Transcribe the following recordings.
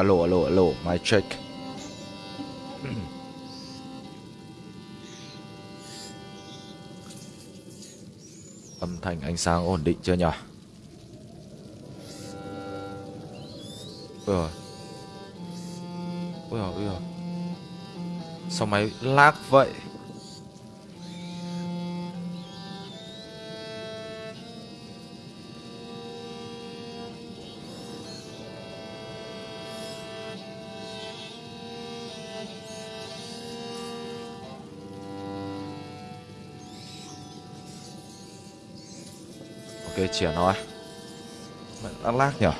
alo alo alo my check. Âm thanh ánh sáng ổn định chưa nhỉ? Ôi rồi ôi rồi ôi rồi sao máy lag vậy? Chìa nó thôi Mẹ đang lag nhở?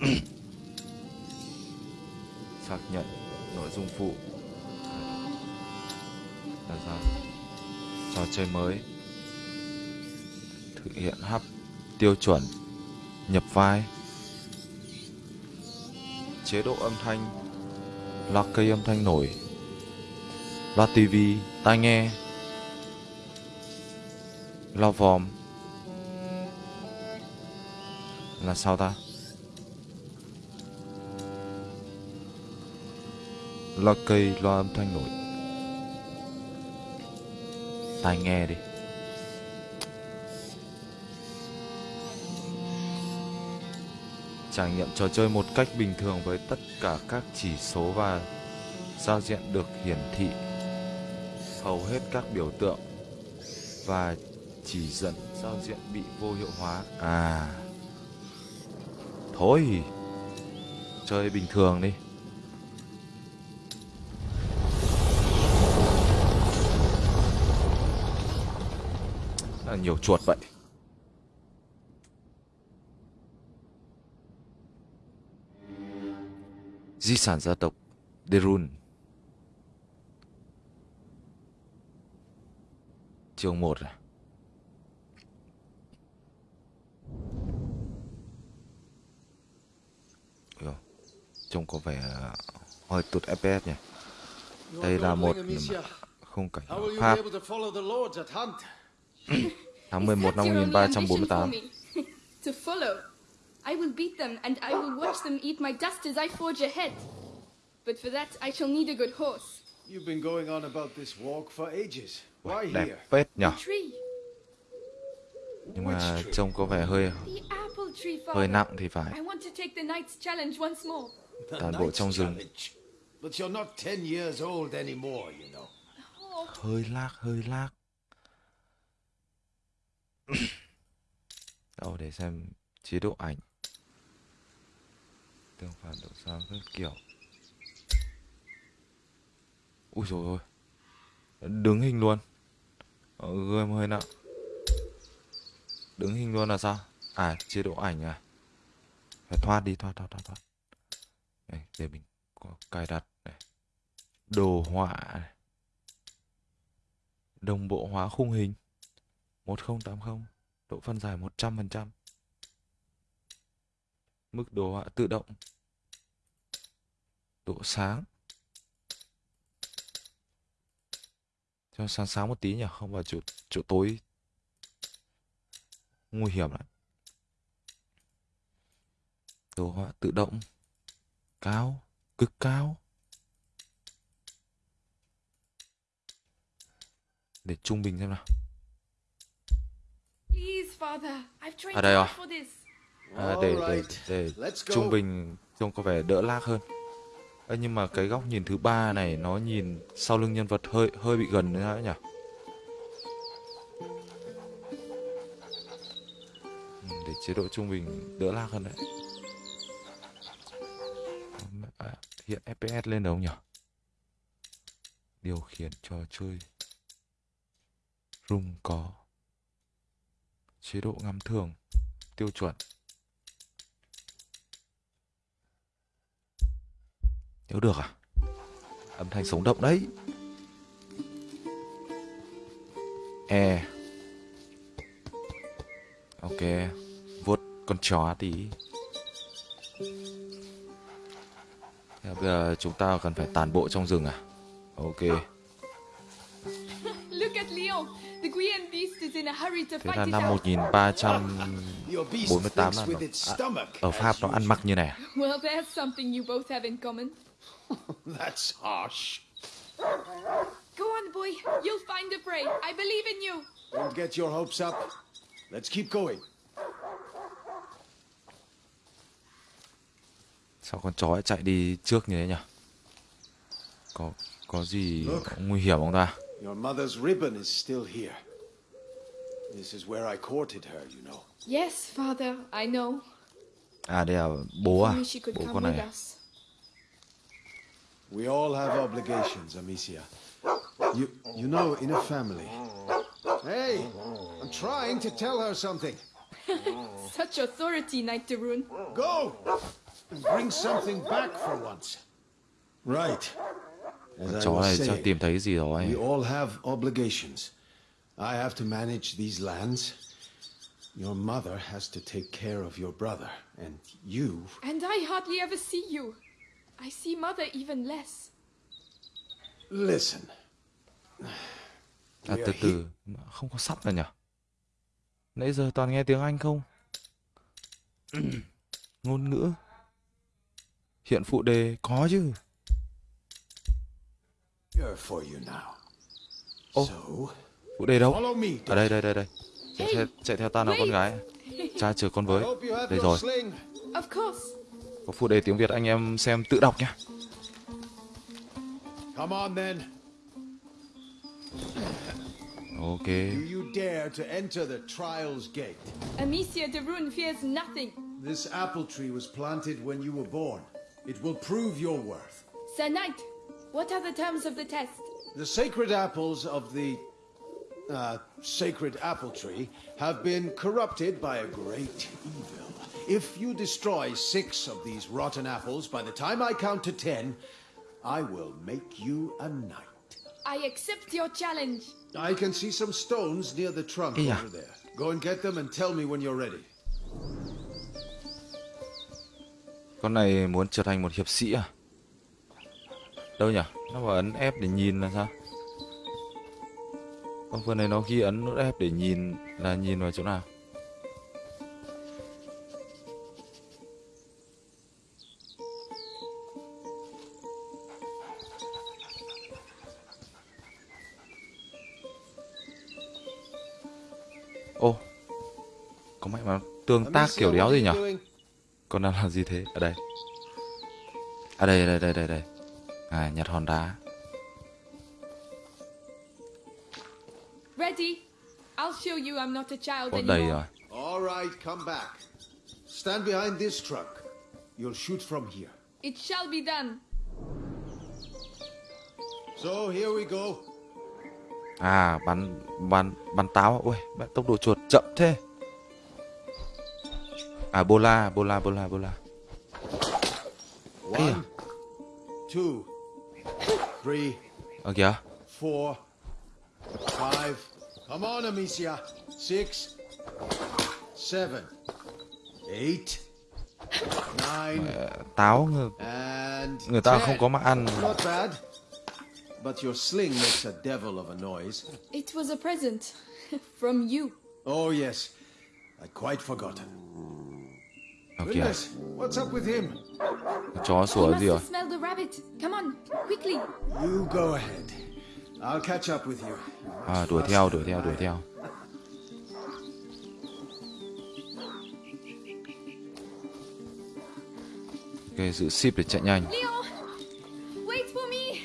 Xác nhận nội dung phụ. Là sao trò chơi mới. Thực hiện hấp tiêu chuẩn. Nhập vai. Chế độ âm thanh. Lock cây âm thanh nổi loa tivi tai nghe. Loa vòm. Là sao ta? Loa cây, loa âm thanh nổi. Tai nghe đi. Trải nghiệm trò chơi một cách bình thường với tất cả các chỉ số và giao diện được hiển thị hầu hết các biểu tượng và chỉ dẫn giao diện bị vô hiệu hóa. À. Thôi chơi bình thường đi. Là nhiều chuột vậy. Di sản gia tộc Derun chương 1 này. Ủa, trông có vẻ hơi tụt FPS nhỉ. Đây là một khung cảnh Pháp tháng 11 năm 1348. to follow. I will beat them and I will watch them eat my dust as I forge ahead. But for that, I shall need a good horse. You've been going on about this walk for ages. Đẹp phết tree. Nhưng mà trông có vẻ hơi hơi nặng thì phải. Toàn bộ trong rừng. Challenge. But you're not ten years old anymore, you know. Oh, hơi lag hơi lag đâu để xem chế độ ảnh. Tương phản độ sáng các kiểu. Ui rồi ôi. Đứng hình luôn ờ, gươm hơi nặng. Đứng hình luôn là sao? À chế độ ảnh à? Phải thoát đi thoát thoát thoát thoát. Đây để mình có cài đặt này. Đồ họa này. Đồng bộ hóa khung hình. 1080 độ phân giải 100% mức đồ họa tự động. Độ sáng. Cho sáng sáng một tí nhỉ không vào chỗ chỗ tối. Nguy hiểm lắm. Đồ họa tự động. Cao cực cao để trung bình xem nào. Trained À, đây à? this. à, để để để trung bình trông có vẻ đỡ lag hơn Ê, nhưng mà cái góc nhìn thứ ba này nó nhìn sau lưng nhân vật hơi hơi bị gần nữa nhỉ? Ừ, để chế độ trung bình đỡ lag hơn đấy. À, hiện fps lên đâu nhỉ? Điều khiển trò chơi. Rung có chế độ ngắm thường tiêu chuẩn. Nếu được à âm thanh sống động đấy e ok vuốt con chó tí bây giờ chúng ta cần phải tàn bộ trong rừng à ok Look at Leon. The Guian beast is in a hurry to Thế fight là năm out. 1348 Your beast nó thinks with its à, stomach. ở Pháp nó ăn mặc như này à? That's harsh. Go on, boy. You'll find the prey. I believe in you. Don't get your hopes up. Let's keep going. Sao con chó lại chạy đi trước như thế nhỉ? Có có gì nguy hiểm không ta? Your mother's ribbon is still here. This is where I courted her, you know. Yes, father, I know. À đây là bố à? Bố con này à? us. We all have obligations, Amicia. You, you know, in a family. Hey, I'm trying to tell her something. Such authority, Knight de Rune. Go! And bring something back for once. Right. As I Chó was này chắc saying, tìm thấy gì rồi. we all have obligations. I have to manage these lands. Your mother has to take care of your brother. And you... And I hardly ever see you. I see mother even less. Listen. À, từ từ, không có sắp rồi nhỉ? Nãy giờ toàn nghe tiếng Anh không? Ngôn ngữ. Hiện phụ đề có chứ. Oh. So, Phụ đề đâu? Ở đây, đây, đây, đây. Chạy theo, chạy theo ta nào con gái. Cha chờ con với. Đây rồi. Of course. Có phụ đề tiếng Việt anh em xem tự đọc nhé. Come on then. Ok. Do you dare to enter the trial's gate? Amicia de Rune fears nothing. This apple tree was planted when you were born. It will prove your worth. Sir Knight, what are the terms of the test? The sacred apples of the uh, sacred apple tree have been corrupted by a great evil. If you destroy six of these rotten apples by the time I count to ten, I will make you a knight. I accept your challenge. I can see some stones near the trunk Yeah. over there. Go and get them and tell me when you're ready. Con này muốn trở thành một hiệp sĩ à? Đâu nhỉ? Nó vào ấn F để nhìn là sao? Con vừa này nó ghi ấn nút F để nhìn là nhìn vào chỗ nào? Mẹ mà tương tác kiểu đéo gì doing? Con đang làm gì thế? Ở đây. À đây, đây, đây, đây, đây. À, nhặt hòn đá. Ready? I'll show you I'm not a child anymore. đầy rồi. All right, come back. Stand behind this truck. You'll shoot from here. It shall be done. So here we go. À, bắn, bắn, bắn táo. Ui, mẹ, tốc độ chuột chậm thế. À, bola, bola, bola, bola. One, two, three, Ở kìa. four, five. Come on, Amicia. Six, seven, eight, nine, Ờ, Táo người, người ta không có mà ăn. Not bad. But your sling makes a devil of a noise. It was a present from you. Oh, yes. I'd quite forgotten. Ở kìa. Goodness, what's up with him? Chó sủa must gì rồi? have smelled the rabbit. Come on, quickly. You go ahead. I'll catch up with you. À, đuổi theo, đuổi theo, đuổi theo. Ok, giữ ship để chạy nhanh. Leo, wait for me.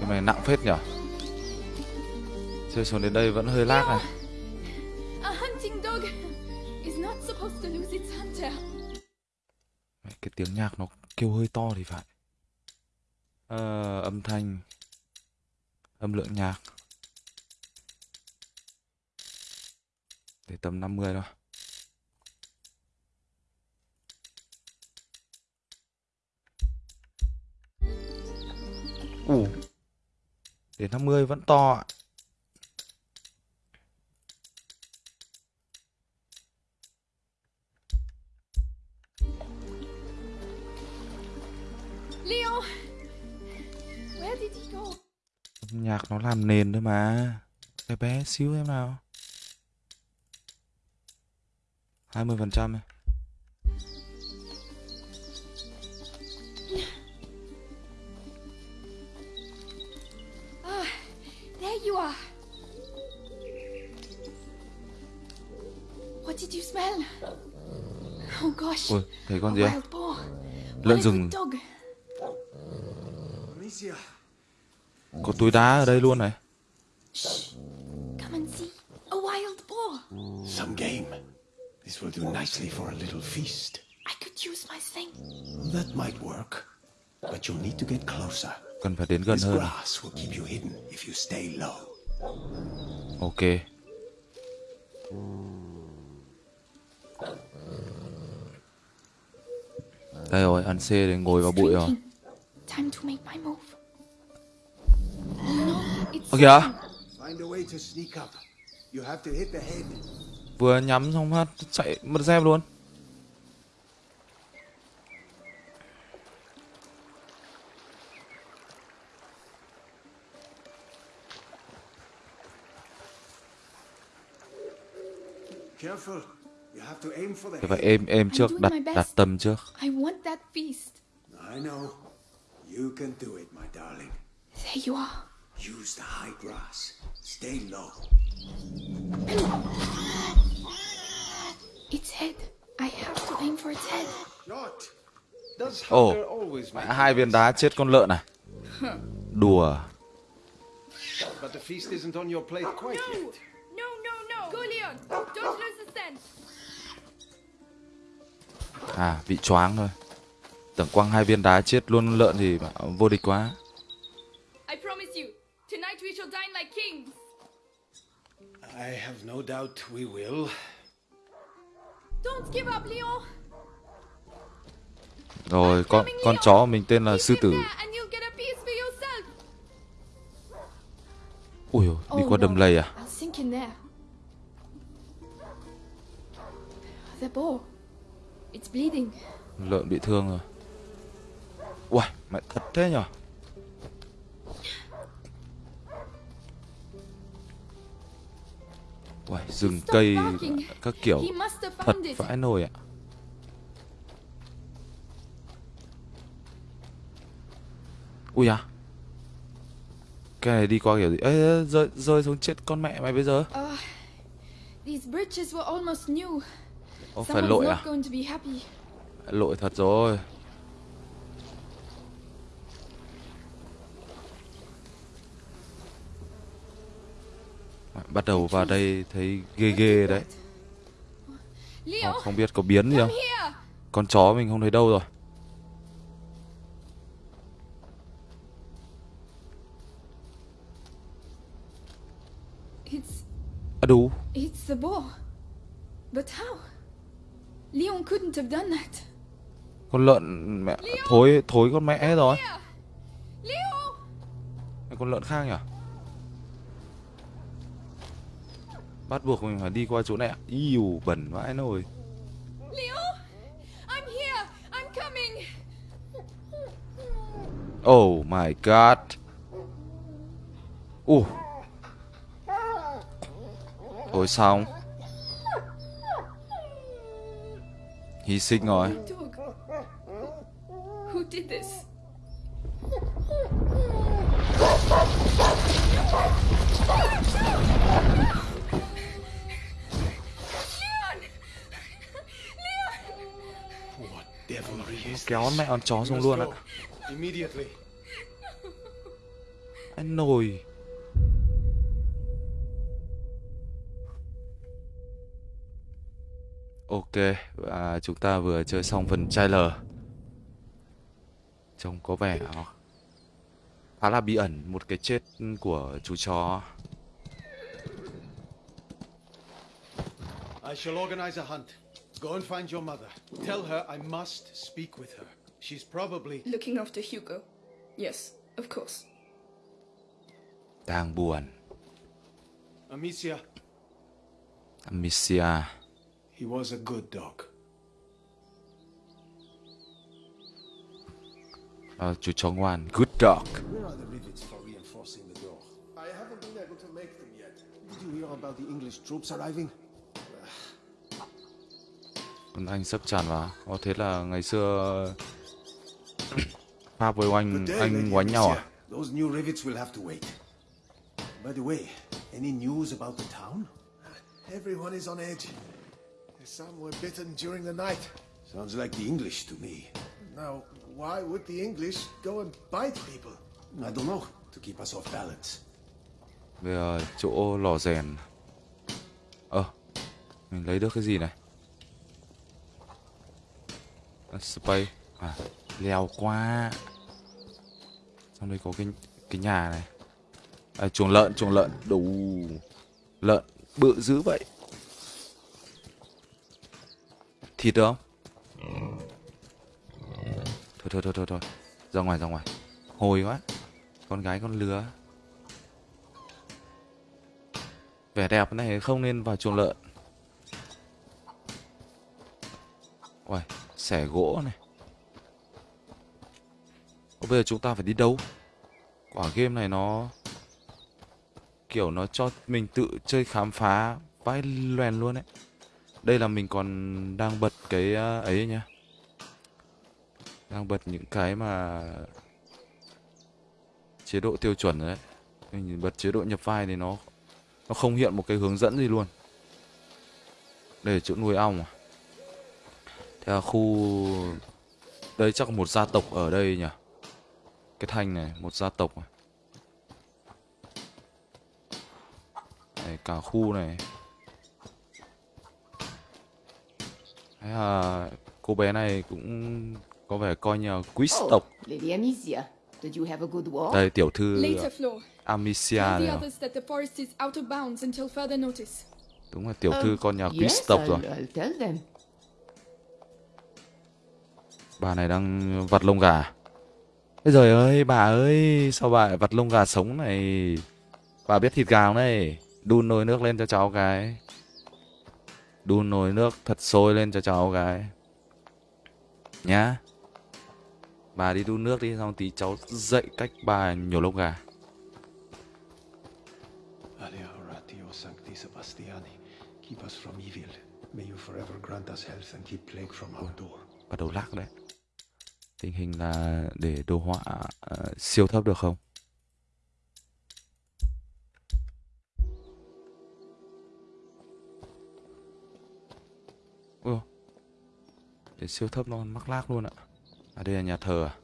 Cái này nặng phết nhở? Chơi xuống đến đây vẫn hơi lag này. A hunting dog is not supposed to lose its hunter. Mẹ, Cái tiếng nhạc nó kêu hơi to thì phải. Ờ, âm thanh, âm lượng nhạc. Để tầm 50 thôi. Ủ. Để 50 vẫn to ạ. Nó làm nền thôi mà. Cái bé xíu em nào. 20% ấy. Ah, there you are. What did you smell? Oh gosh. Ôi, thấy con a gì. Lợn rừng. good dog. Amicia, Có túi đá ở đây luôn này. Shh. Come and see. A wild boar. some game. This will do nicely for a little feast. I could use my thing. That might work. But you'll need to get closer. Cần phải đến gần hơn. grass will keep you hidden if you stay low. Ok. Đây rồi, ăn C để ngồi vào bụi rồi. Time to make my move. The head. vừa nhắm xong phát chạy mất dép luôn. Careful. You have to aim for the Phải êm êm trước, đặt đặt tâm trước. I want that feast. I know. You can do it, my darling. There you are. Use the high grass. Stay low. Its head. I have to aim for its head. Does Ồ, make hai viên đá chết con lợn này. Đùa. But the feast isn't on your plate quite No! yet. No, no, no! Go, Leon! Don't lose the scent! À, bị choáng thôi. Tưởng quăng hai viên đá chết luôn lợn thì vô địch quá. Tonight we shall dine like kings! I have no doubt we will. Don't give up, Leon! Rồi, con con chó của mình tên là sư tử. Ui, đi Oh, qua đầm lầy à? I'll sink in there. The boar. It's bleeding. Lợn bị thương rồi. Ui, mẹ thật thế nhở? Ui, rừng cây các kiểu thật vãi nồi ạ. Ui à? Cái này đi qua kiểu gì? Ê, rơi, rơi xuống chết con mẹ mày bây giờ. Ô, phải lội à? Lội thật rồi. Bắt đầu vào đây thấy ghê ghê đấy. Leo, Không, biết có biến gì không? Con chó mình không thấy đâu rồi. À đủ. it's the boar. But how? Leon couldn't have done that. Con lợn mẹ thối thối con mẹ rồi. Con lợn khác nhỉ? Bắt buộc mình phải đi qua chỗ này. ạ. Iu bẩn vãi nồi. Leo! I'm here! I'm coming! Oh my god. Ồ. Thôi xong. Hy sinh rồi. Who did this? Kéo mẹ con chó xuống luôn ạ. Anh nồi. Ok, và chúng ta vừa chơi xong phần trailer. Trông có vẻ khá là bí ẩn một cái chết của chú chó. I shall organize a hunt. Go and find your mother. Tell her I must speak with her. She's probably. Looking after Hugo. Yes, of course. Đang buồn. Amicia, Amicia. he was a good dog. Ờ, chú chó ngoan. Good dog. Where are the rivets for reinforcing the door? I haven't been able to make them yet. Did you hear about the English troops arriving? Anh sắp tràn vào. Có thế là ngày xưa Pháp với Anh Anh quánh nhau à? Those new rivets will have to wait. By the way, any news about the town? Everyone is on edge. Some were bitten during the night. Sounds like the English to me. Now, why would the English go and bite people? I don't know, to keep us off balance. Giờ chỗ lò rèn. Ờ, mình lấy được cái gì này? Ờ, Space. À, leo qua. Trong đây có cái cái nhà này. À, chuồng lợn, chuồng lợn. Đủ. Lợn bự dữ vậy. Thịt được không? Thôi thôi thôi thôi thôi. Ra ngoài ra ngoài. Hồi quá. Con gái con lừa. Vẻ đẹp này không nên vào chuồng lợn. Uầy, xẻ gỗ này. Ô, bây giờ chúng ta phải đi đâu? Quả game này nó kiểu nó cho mình tự chơi khám phá vãi loèn luôn đấy. Đây là mình còn đang bật cái à, ấy nhá. Đang bật những cái mà chế độ tiêu chuẩn đấy. Mình bật chế độ nhập vai thì nó nó không hiện một cái hướng dẫn gì luôn. Đây là chỗ nuôi ong à? Thế là khu đây chắc một gia tộc ở đây nhỉ? Cái thanh này một gia tộc à? Này, cả khu này. Thế là cô bé này cũng có vẻ coi như quý tộc. Lady Amicia, did you have a good walk? Đây tiểu thư Later, Floor. Amicia Tell này. the à? others that the forest is out of bounds until further notice. Đúng là tiểu thư con nhà quý tộc rồi. Bà này đang vặt lông gà. À? Ê giời ơi, bà ơi, sao bà lại vặt lông gà sống này? Bà biết thịt gà không đây? Đun nồi nước lên cho cháu cái. Đun nồi nước thật sôi lên cho cháu cái. Nhá. Bà đi đun nước đi, xong tí cháu dậy cách bà nhổ lông gà. Keep us from evil. May you forever grant us health and keep plague from our door. Bắt đầu lắc đấy. Tình hình là để đồ họa uh, siêu thấp được không? Ôi. Để siêu thấp nó mắc lác luôn ạ. À đây là nhà thờ à?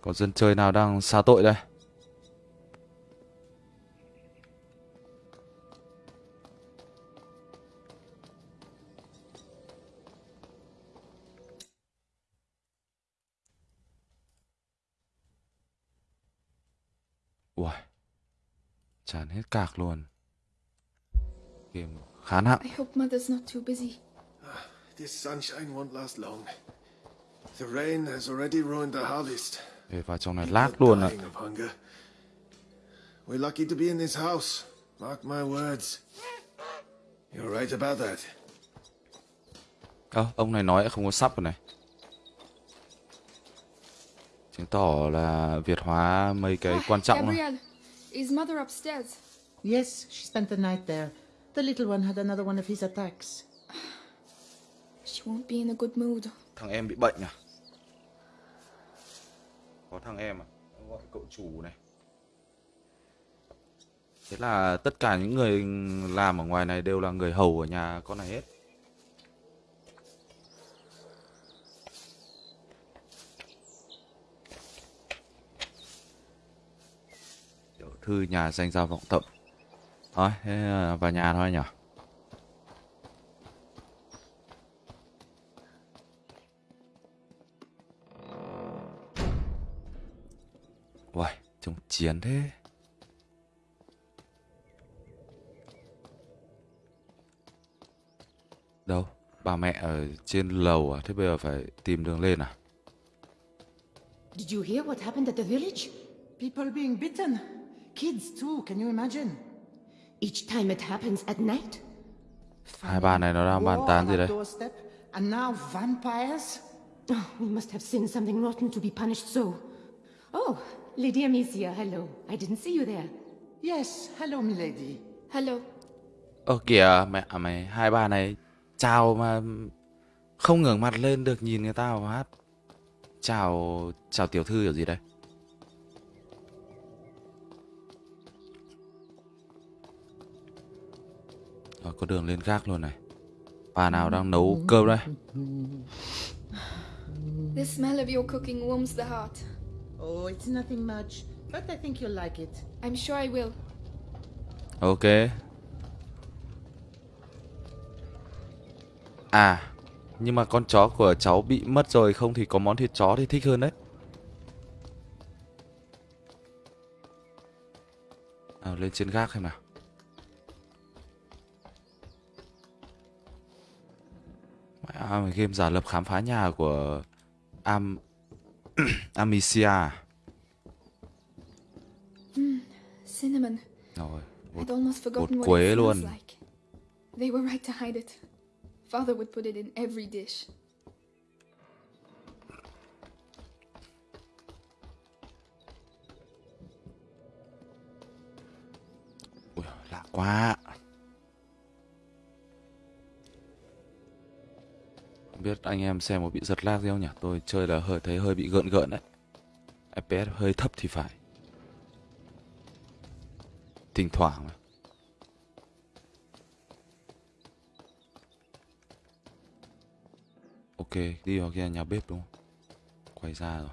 Có dân chơi nào đang xa tội đây? Ui, tràn hết cạc luôn. Game khá nặng. I hope Mother's not too busy. This sunshine won't last long. The rain has already ruined the harvest. Để vào trong này lag luôn ạ. Dying of hunger. We're lucky to be in this house. Mark my words. You're right about that. Ơ, ông này nói không có sắp rồi này. Chứng tỏ là Việt hóa mấy cái quan trọng này. Gabrielle, is Mother upstairs? Yes, she spent the night there. The little one had another one of his attacks. She won't be in a good mood. Thằng em bị bệnh à? Có thằng em à? Gọi cậu chủ này. Thế là tất cả những người làm ở ngoài này đều là người hầu ở nhà con này hết. Tiểu thư nhà danh gia vọng tận. Thôi, thế là vào nhà thôi nhỉ? Uầy, trông chiến thế. Đâu? Bà mẹ ở trên lầu à? Thế bây giờ phải tìm đường lên à? Did you hear what happened at the village? People being bitten. Kids too, can you imagine? Each time it happens at night? Hai bà này nó đang bàn tán gì đấy? And now vampires? Oh, we must have sinned something rotten to be punished so. Oh, Lady Amicia, hello. I didn't see you there. Yes, hello, milady. Hello. Ơ kìa mẹ à mày hai bà này chào mà không ngẩng mặt lên được nhìn người ta vào hát. Chào chào tiểu thư kiểu gì đây? Rồi có đường lên gác luôn này. Bà nào đang nấu cơm đây? The smell of your cooking warms the heart. Oh, it's nothing much, but I think you'll like it. I'm sure I will. Ok. À, nhưng mà con chó của cháu bị mất rồi không thì có món thịt chó thì thích hơn đấy. À, lên trên gác xem nào. À, game giả lập khám phá nhà của Am Amicia. à? Cinnamon. Rồi, bột what quế luôn. like. They were right to hide it. Father would put it in every dish. Ui, lạ quá. Không biết anh em xem có bị giật lag gì không nhỉ? Tôi chơi là hơi thấy hơi bị gợn gợn đấy. FPS hơi thấp thì phải. Thỉnh thoảng mà. Ok, đi vào kia nhà bếp đúng không? Quay ra rồi.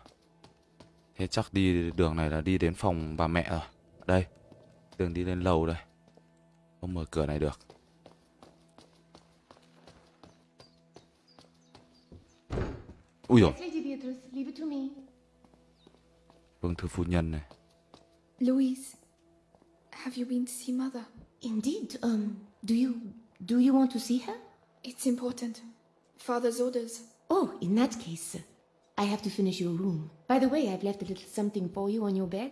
Thế chắc đi đường này là đi đến phòng bà mẹ rồi. Đây, đường đi lên lầu đây. Không mở cửa này được. Ui dồi, Yes, Lady Beatrice, leave it to me. vương thư phu nhân này. Louise, have you been to see Mother? Indeed. Um, do you do you want to see her? It's important. Father's orders. Oh, in that case, I have to finish your room. By the way, I've left a little something for you on your bed.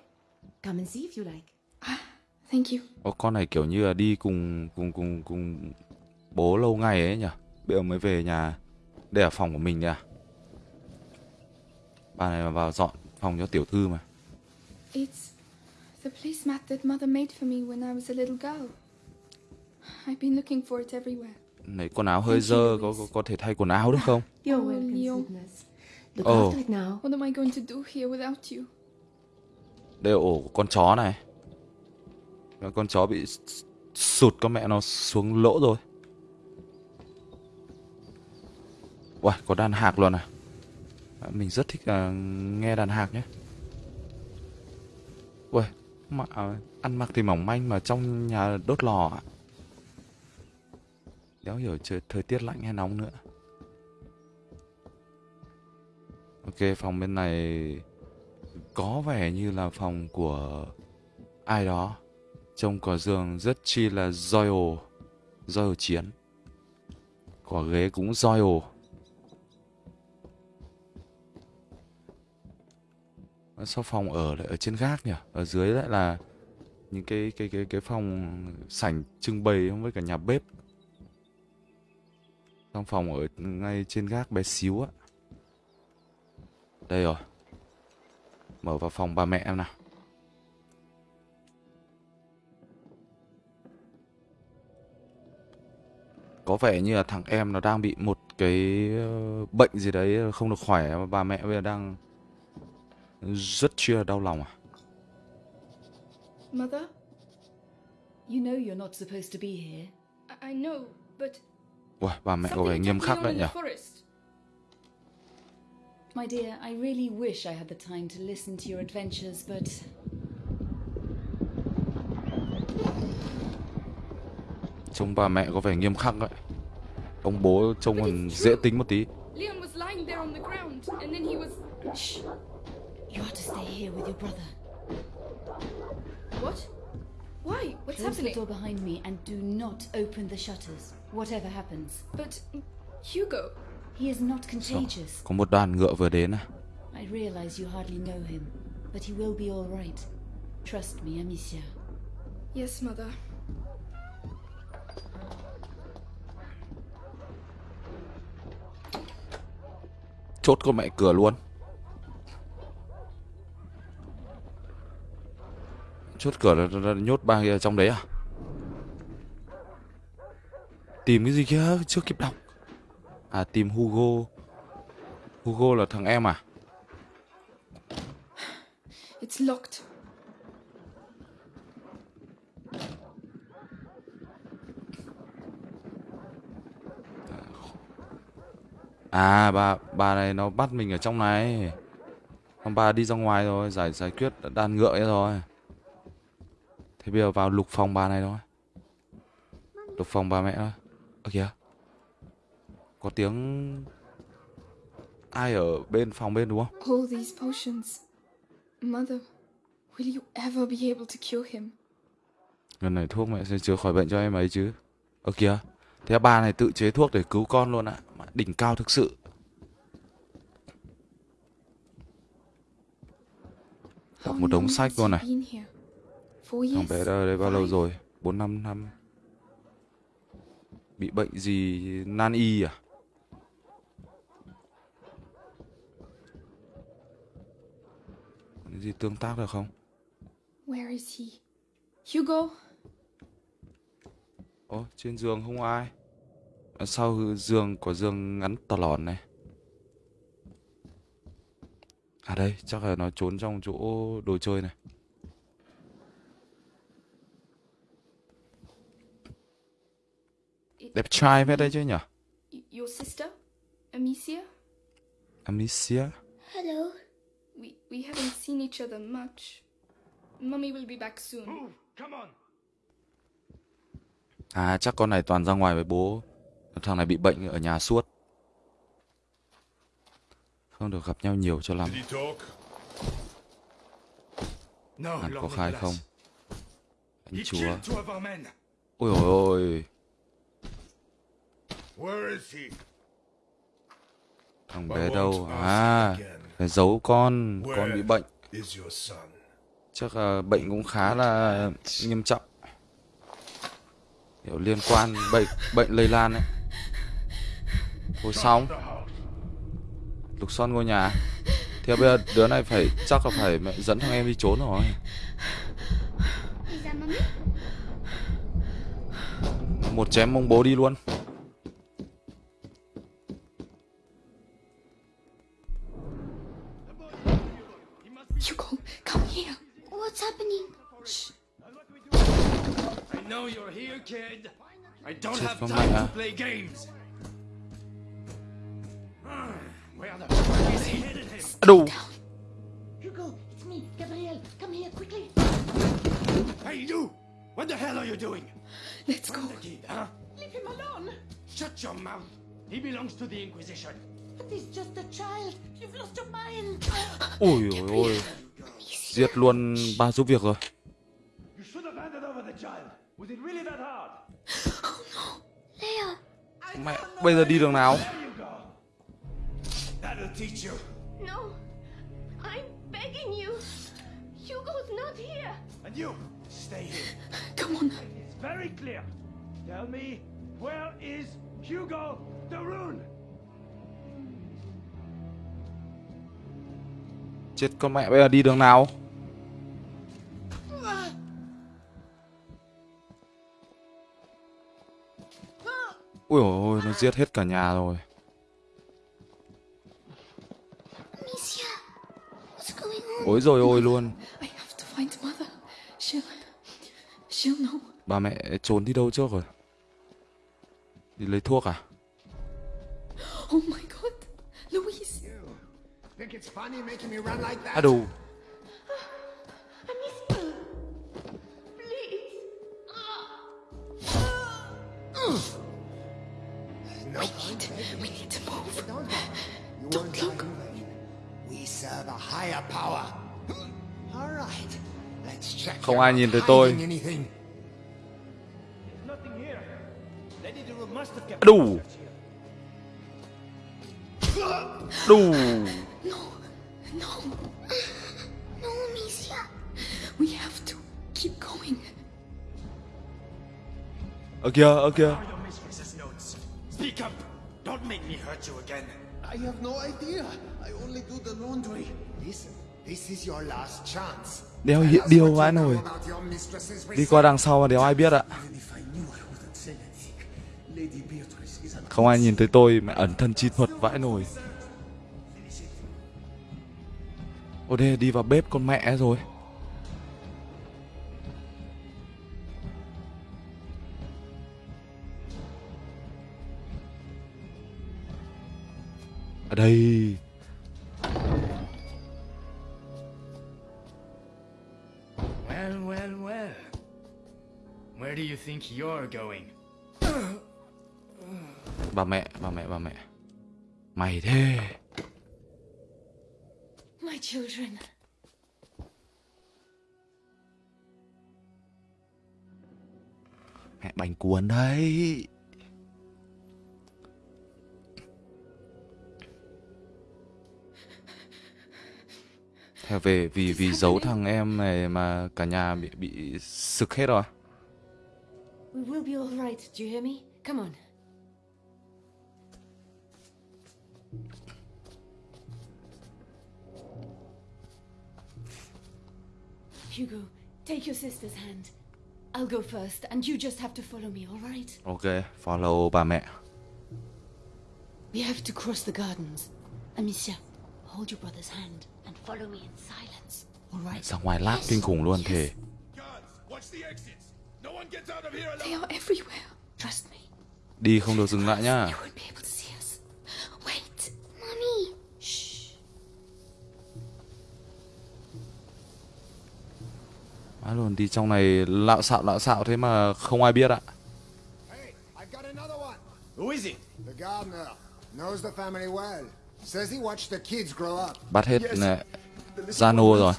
Come and see if you like. Thank you. Ô, con này kiểu như là đi cùng cùng cùng cùng bố lâu ngày ấy nhỉ. Bây giờ mới về nhà. Đây là phòng của mình đấy à? Bà này mà vào dọn phòng cho tiểu thư mà. It's the placemat that Mother made for me when I was a little girl. I've been looking for it everywhere. Này quần áo hơi dơ, có, có có thể thay quần áo được không? You're Oh, welcome. Look Oh. after it now. What am I going to do here without you? Đây là ổ của con chó này. Và con chó bị sụt con mẹ nó xuống lỗ rồi. Uầy, có đàn hạc luôn à? À, Mình rất thích à, nghe đàn hạc nhé. ui mà à, ăn mặc thì mỏng manh mà trong nhà đốt lò ạ. Đéo hiểu trời, thời tiết lạnh hay nóng nữa. Ok, phòng bên này có vẻ như là phòng của ai đó. Trông có giường rất chi là royal, royal chiến. Có ghế cũng royal. Sau phòng ở lại, ở trên gác nhỉ? Ở dưới lại là những cái cái cái cái phòng sảnh trưng bày với cả nhà bếp. Trong phòng ở ngay trên gác bé xíu á. Đây rồi. Mở vào phòng bà mẹ em nào. Có vẻ như là thằng em nó đang bị một cái ờ, bệnh gì đấy, không được khỏe, mà bà mẹ bây giờ đang rất là đau lòng à. Mother? You know you're not supposed to be here. I, I know, but Ui, bà mẹ có vẻ nghiêm khắc đấy in nhỉ. the forest. My dear, I really wish I had the time to listen to your adventures, but Trông bà mẹ có vẻ nghiêm khắc đấy. Ông bố trông còn dễ tính một tí. You are to stay here with your brother. What? Why? What's Close the door behind me and do not open the shutters, whatever happens. But Hugo, He is not contagious. Có một đoàn ngựa vừa đến à. I realize you hardly know him, but he will be all right. Trust me, Amicia. yes, mother. chốt con mẹ cửa luôn chốt cửa là, là, là nhốt ba kia trong đấy à? Tìm cái gì kia? Chưa kịp đọc. À tìm Hugo. Hugo là thằng em à? It's locked. à bà bà này nó bắt mình ở trong này. Còn bà đi ra ngoài rồi giải giải quyết đàn ngựa ấy rồi thế bây giờ vào lục phòng bà này thôi. Lục phòng bà mẹ thôi. Ơ kìa. Có tiếng ai ở bên phòng bên đúng không? All these potions. Mother, will you ever be able to cure him? lần này thuốc mẹ sẽ chữa khỏi bệnh cho em ấy chứ. Ơ kìa. Thế bà này tự chế thuốc để cứu con luôn ạ. Mà đỉnh cao thực sự. How một đống sách luôn này. Thằng bé đã ở đây bao lâu rồi bốn năm năm bị bệnh gì nan y à Có gì tương tác được không Where is he? Hugo? Ồ, trên giường không ai. Sau giường có giường ngắn tò lòn này. À đây, chắc là nó trốn trong chỗ đồ chơi này. Đẹp trai phết đấy chứ nhỉ? your sister? Amicia? Amicia. Hello. We we haven't seen each other much. Mummy will be back soon. À, chắc con này toàn ra ngoài với bố. Thằng này bị bệnh ở nhà suốt. Không được gặp nhau nhiều cho lắm. Hắn có khai không? Anh chúa. Ôi ôi ôi. Where is he? Thằng bé đâu? À, giấu con. Con bị bệnh. chắc là bệnh cũng khá là nghiêm trọng. Kiểu liên quan bệnh bệnh lây lan ấy. Thôi xong. lục xoăn ngôi nhà. Thế bây giờ đứa này phải chắc là phải mẹ dẫn thằng em đi trốn rồi. Một chém mông bố đi luôn Hugo, come here. What's happening? Shh. I know you're here, kid. I don't have time to play games. Where the fuck is he headed him? đủ Hugo, it's me, Gabriel. Come here quickly. Hey, you! What the hell are you doing? Let's go. The kid, huh? Leave him alone. Shut your mouth. He belongs to the Inquisition. But he's just a child. You've lost your mind. Ôi ôi ôi giết luôn ba giúp việc rồi? Leia, mẹ bây giờ đi đường nào There you go. That'll teach you. no. I'm begging you. Hugo's not here. And you, stay here. Come on. It's very clear. Tell me, where is Hugo the Rune? Chết con mẹ, bây giờ đi đường nào ui ôi, nó giết hết cả nhà rồi Ôi rồi ôi luôn bà mẹ trốn đi đâu trước rồi đi lấy thuốc à Oh my god. Louise. Think it's funny making me run like that? Amicia, please. No, We need to move. in vain. We serve a higher power. All right, let's check. Không ai nhìn thấy tôi. đủ đủ No. No. No, Amicia. We have to keep going. kia ở kia Are your mistress's notes? Speak up. Don't make me hurt you again. I have no idea. I only do the laundry. Listen, this is your last chance. Đéo hiện điều vãi nồi. Đi qua đằng sau mà đéo ai biết ạ. Không ai nhìn thấy tôi mẹ ẩn thân chi thuật vãi nồi. Ô đây đi vào bếp con mẹ rồi. Ở đây Well, well, well. Where do you think you're going? bà mẹ, bà mẹ, bà mẹ. Mày thế. My children. Mẹ bánh cuốn đấy. Theo về vì vì giấu thằng em này mà cả nhà bị bị sực hết rồi. We will be all right. Do you hear me? Come on. Hugo, take your sister's hand. I'll go first, and you just have to follow me, all right? Ok, follow bà mẹ. We have to cross the gardens. Amicia, hold your brother's hand and follow me in silence, all right? Ra ngoài lát kinh khủng luôn thể. They are everywhere. Trust me. Đi không được dừng lại nhá. Má luôn đi trong này lạo xạo lạo xạo thế mà không ai biết ạ. Hey, I've got another one. Who is it? The gardener knows the family well. Says he watched the kids grow up. Bắt hết little Zano rồi.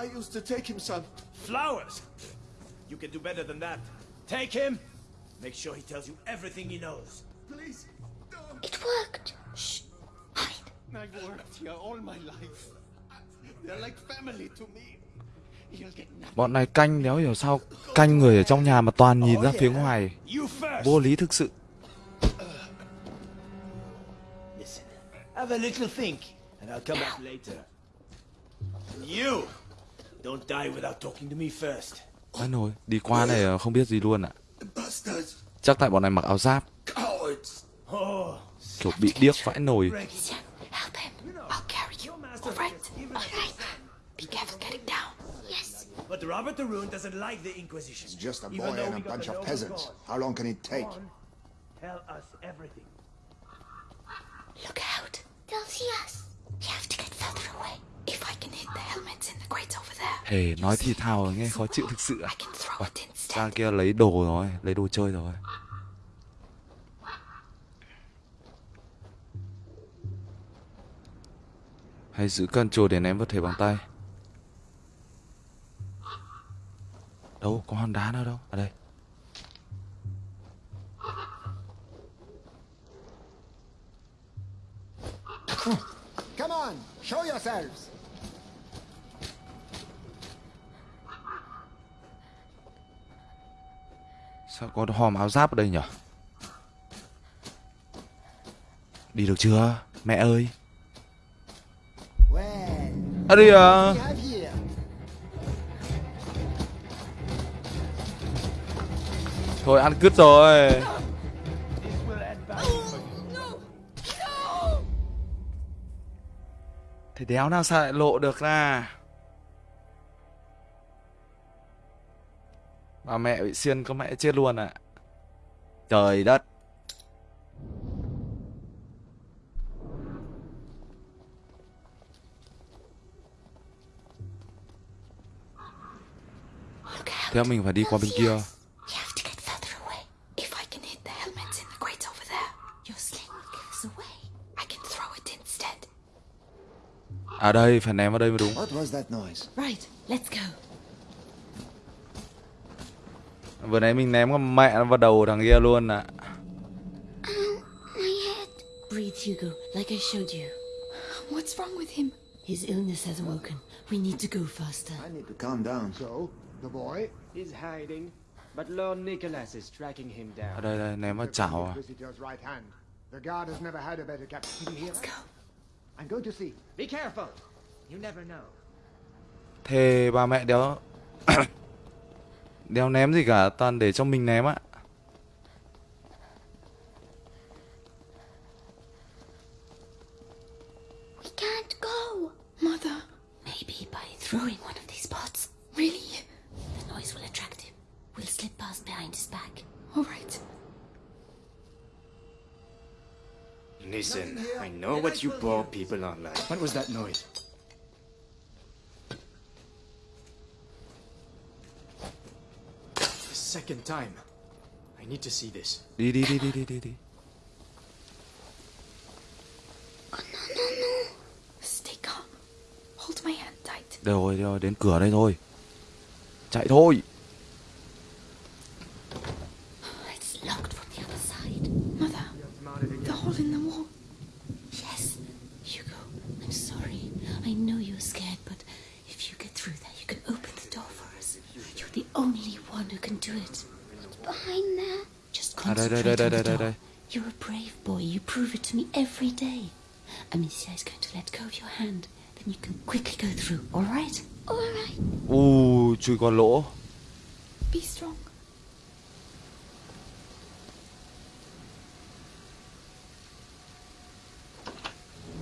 I used to take him some. Flowers. You can do better than that. Take him. Make sure he tells you everything he knows. Please. don't. It worked. Shh. Hide. I've worked here all my life. They're like family to me. Bọn này canh đéo hiểu sao canh người ở trong nhà mà toàn nhìn ra phía ngoài. Vô lý thực sự. Have a little think, and I'll come back later. And you. Don't die without talking to me first. Má nồi, đi qua này không biết gì luôn ạ. Bastards. Chắc tại bọn này mặc áo giáp. Oh, kiểu bị điếc vãi nồi. Amicia, help him. I'll carry you. All right. All right. Be careful. But Robert the Rune doesn't like the Inquisition. It's just a boy and a bunch of peasants. How long can it take? On, Tell us everything. Look out. They'll see us. We have to get further away. If I can hit the helmets in the crates over there, Hề nói thì thào nghe khó chịu thực sự ạ. I can throw it instead. Ra kia lấy đồ rồi, lấy đồ chơi rồi. Hay giữ cân chùa để ném vật thể bằng tay. Đâu, có hòn đá nào đâu? Ở đây. Come on, show yourselves. Sao có hòm áo giáp ở đây nhỉ? Đi được chưa? Mẹ ơi. À đi à. Thôi ăn cứt rồi. Thế đéo nào sao lại lộ được ra. Bà mẹ bị xiên có mẹ chết luôn ạ. Trời đất. Thế mình phải đi qua bên kia. We have to get further away. If I can hit the helmets in the crates over there, your sling will give us away. I can throw it instead. À đây, phải ném vào đây mới đúng. What was that noise? Right, let's go. Vừa nãy mình ném con mẹ nó vào đầu thằng kia luôn ạ. My head. Breathe, Hugo, like I showed you. What's wrong with him? His illness has awoken. We need to go faster. I need to calm down. So, the boy? He's hiding, but Lord Nicholas is tracking him Ở down. đây đây ném vào chảo à. Inquisitor's right hand. The guard has never had a better captain. Did you hear that? I'm going to see. Be careful. You never know. Thề bà mẹ đéo Đéo ném gì cả Toàn để cho mình ném ạ We can't go. Mother. Maybe by throwing one of these pots. Really? The noise will attract him. We'll slip past behind his back. All right. Listen, I know what you poor people are like. What was that noise? The second time. I need to see this. Đi đi đi đi Stay calm. Hold my hand tight. Đâu rồi, đâu rồi, đến cửa đây thôi Chạy thôi It's locked from the other side. Mother, the hole in the wall. Yes, Hugo, I'm sorry. I know you're scared, but if you get through there, you can open the door for us. You're the only one who can do it. Behind there. Just À đây đây concentrate đây đây on the đây đây door. đây You're a brave boy. You prove it to me every day. Amicia is going to let go of your hand. Then you can quickly go through, all right? All right. U chui con lỗ Be strong.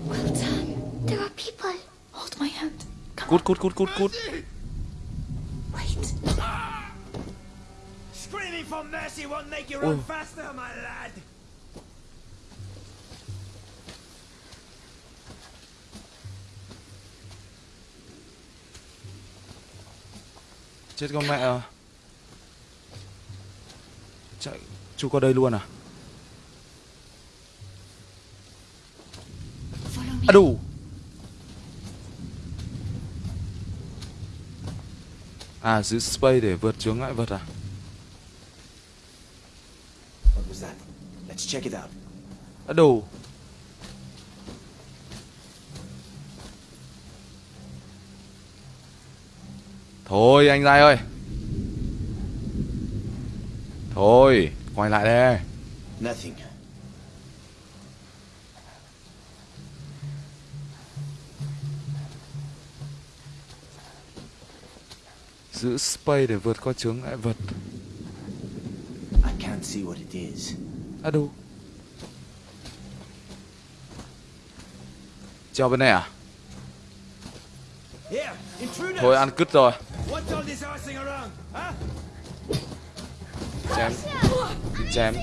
Well done. There are people. Hold my hand. Come Cút cút cút cút cút Wait. Ah! Screaming for mercy won't make you Oh. run faster, my lad. Chết con mẹ Chạy Chui qua đây luôn à. À đủ À giữ space để vượt chướng ngại vật à What was that? Let's check it out. À đủ Thôi anh Giai ơi Thôi Quay lại đây Nothing. Giữ space để vượt qua chướng ngại vật I can't see what it is. À đủ Treo bên này à! Thôi ăn cứt rồi What's all this horsing around? Huh? Chém Chém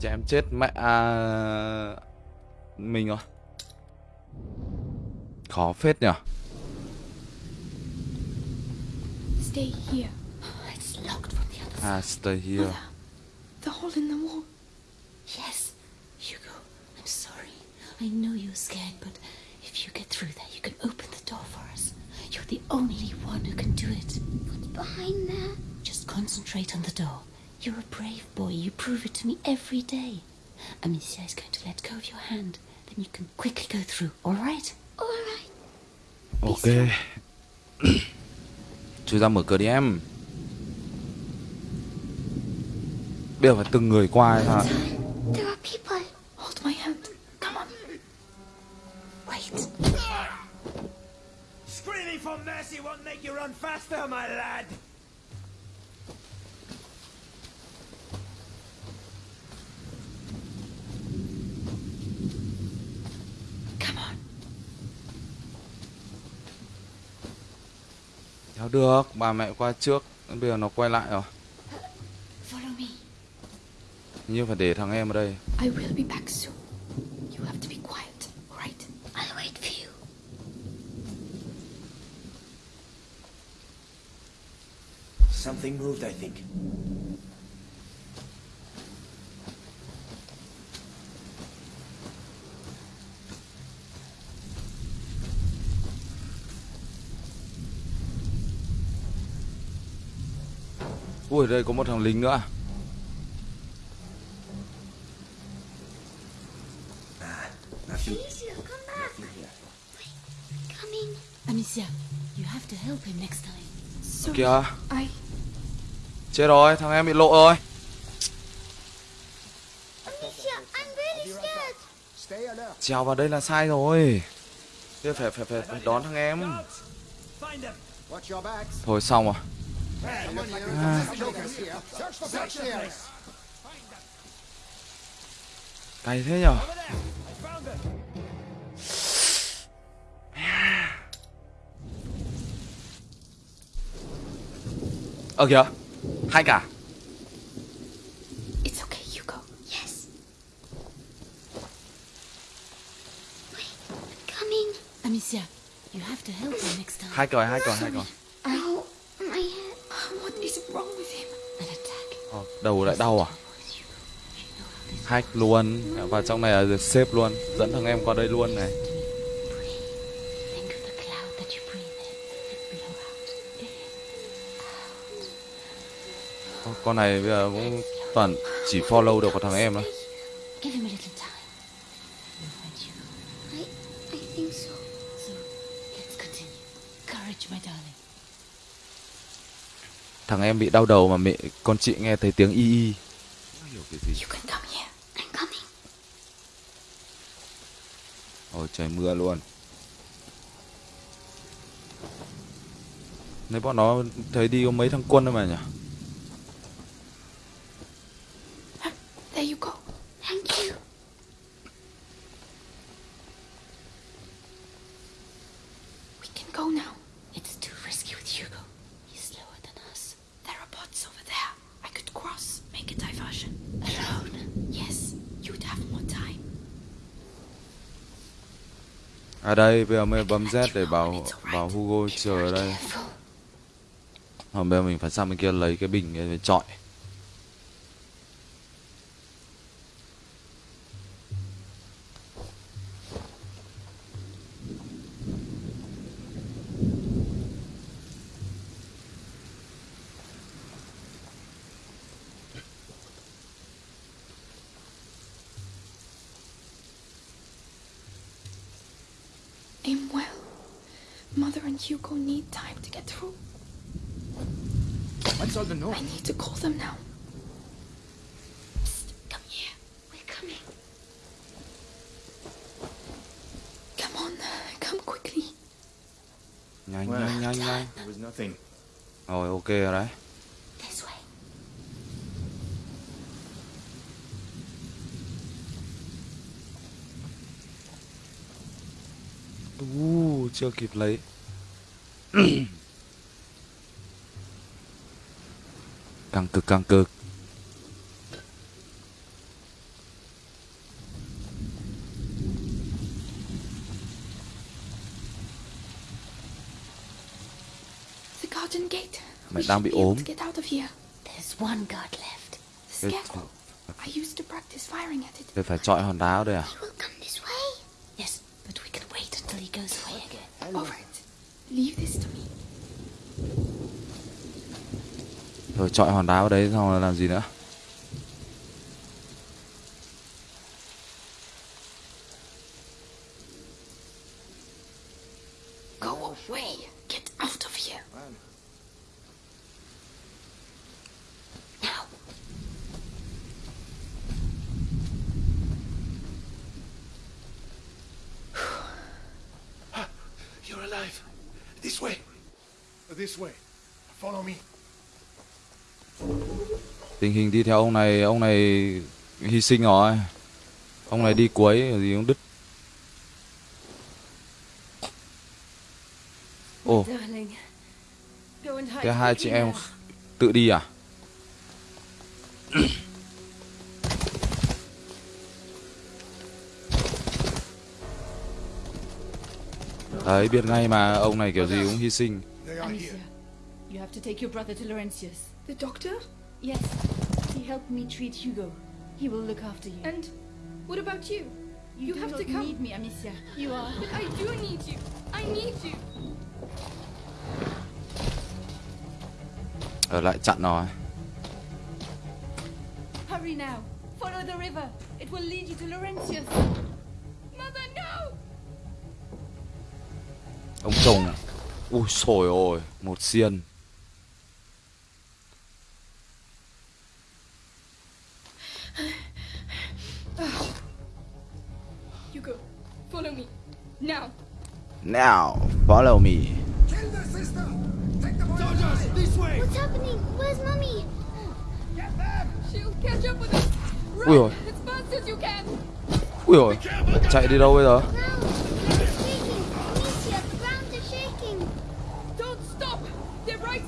Chém chết mẹ à... Mình rồi Khó phết nhở Stay here. It's locked from the other À stay here The hole in the wall. Yes, Hugo, I'm sorry. I know you're scared, but if you get through there, you can open the only one who can do it. What's behind there? Just concentrate on the door. You're a brave boy. You prove it to me every day. Amicia is going to let go of your hand. Then you can quickly go through, all right? All right. Ok Chui ra mở cửa đi em Bây giờ phải từng người qua hay sao There are people. Hold my hand. Screaming for mercy won't make you run faster, my lad. Come on. Theo được Bà mẹ qua trước Bây giờ nó quay lại rồi Follow me. Như phải để thằng em ở đây I will be back soon. You have to be quiet, all right? I'll wait for you. Something moved, I think. Ui đây có một thằng lính nữa à? Nothing. Amicia, come back. Coming. Amicia, you have to help him next time. Kìa. Chết rồi thằng em bị lộ rồi Amicia, I'm really scared. Stay alert. Trèo vào đây là sai rồi. Thế phải phải phải, phải đón thằng em. Thôi xong rồi. Someone here has jokers Ờ kìa. Hai cả. It's okay, Hugo. Yes. Wait, I'm coming. Amicia, you have to help him next time. Hai còi, hai còi, hai còi. Ow, my head. What is wrong with him? An attack. Ờ, đầu lại đau à? Hack luôn và trong này là được xếp luôn dẫn thằng em qua đây luôn này con này bây giờ cũng toàn chỉ follow được của thằng em thôi. Thằng em bị đau đầu mà mẹ con chị nghe thấy tiếng y y. Không hiểu cái gì? You can come here. I'm coming. ôi trời mưa luôn. Nếu bọn nó thấy đi có mấy thằng quân thôi mà nhỉ There you go. Thank you. We can go now. It's too risky with Hugo. He's slower than us. There are bots over there. I could cross, make a diversion. Alone? Yes, you'd have more time ở đây, bây giờ mới bấm Z để bảo bảo Hugo chờ ở đây. Hôm bây giờ mình phải sang bên kia lấy cái bình để chọi. Rồi ok rồi đấy. Way. uh, Chưa kịp lấy. Căng cực căng cực The garden gate. Mẹ We đang should bị be able ốm. to get out of here. There's one guard left. The scarecrow. I used to practice firing at it. Để phải chọi hòn đá ở đây à He will come this way. Yes, but we can wait until he goes away again. All right. Leave this to me. Rồi chọi hòn đá ở đấy xong rồi làm gì nữa Go away. Get out of here. Now. You're alive. This way. This way. Follow me. Tình hình đi theo ông này Ông này hy sinh rồi Ông này đi cuối gì cũng đứt Ồ and hide Thế hai chị em tự đi à Đấy biết ngay mà ông này kiểu gì cũng hy sinh They are Amicia, here. you have to take your brother to Laurentius. The doctor? Yes, he helped me treat Hugo. He will look after you. And what about you? You do have not to come. need me, Amicia. You are. But I do need you. I need you. Ở lại chặn rồi Hurry now. Follow the river. It will lead you to Laurentius. Mother, no! Ông chồng Ui sồi ôi Một xiên Hugo, follow me. Now. Now, follow me. Kill the sister! Take the boy Soldiers, this way! What's happening? Where's Mummy? She'll catch up with us. Run Ui dồi. as fast as you can. Ui rồi, chạy đi đâu bây giờ?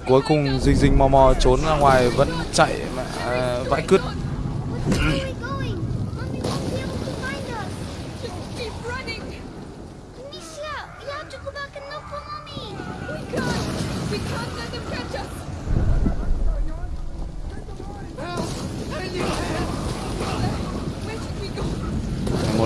Cuối cùng. Dinh Dinh mò mò trốn ra ngoài vẫn chạy mà à, vãi cứt. Where are we going? Mummy won't be able to find us. Just keep running. Amicia, you have to go back and look for Mummy. We can't. We can't let them catch us. Where should we go? Một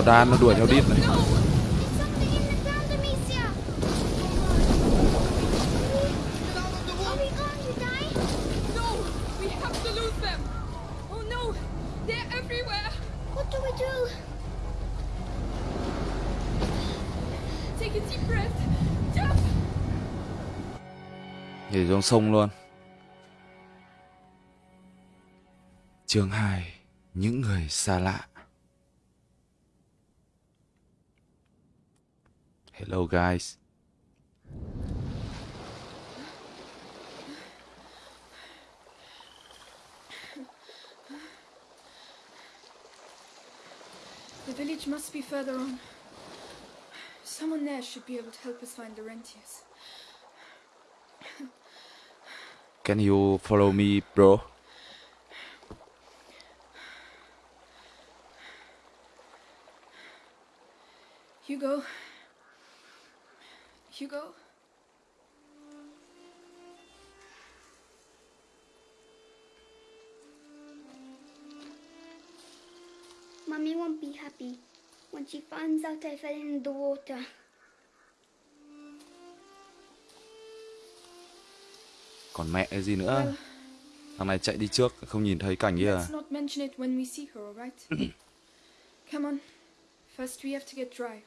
đàn nó đuổi theo đít này. No. It's something in the ground, Amicia. Are we going to die? No. We have to lose them. Oh no. They're everywhere. What do we do? Take a deep breath. Jump. Nhảy xuống sông luôn. Chương 2 Những người xa lạ Hello guys The village must be further on. Someone there should be able to help us find the rentiers. Can you follow me bro? Hugo. Hugo. Mummy won't be happy when she finds out I fell in the water. Còn mẹ cái gì nữa Thằng này chạy đi trước Không nhìn thấy cảnh kia à Let's not mention it when we see her, alright? Come on. First we have to get dry.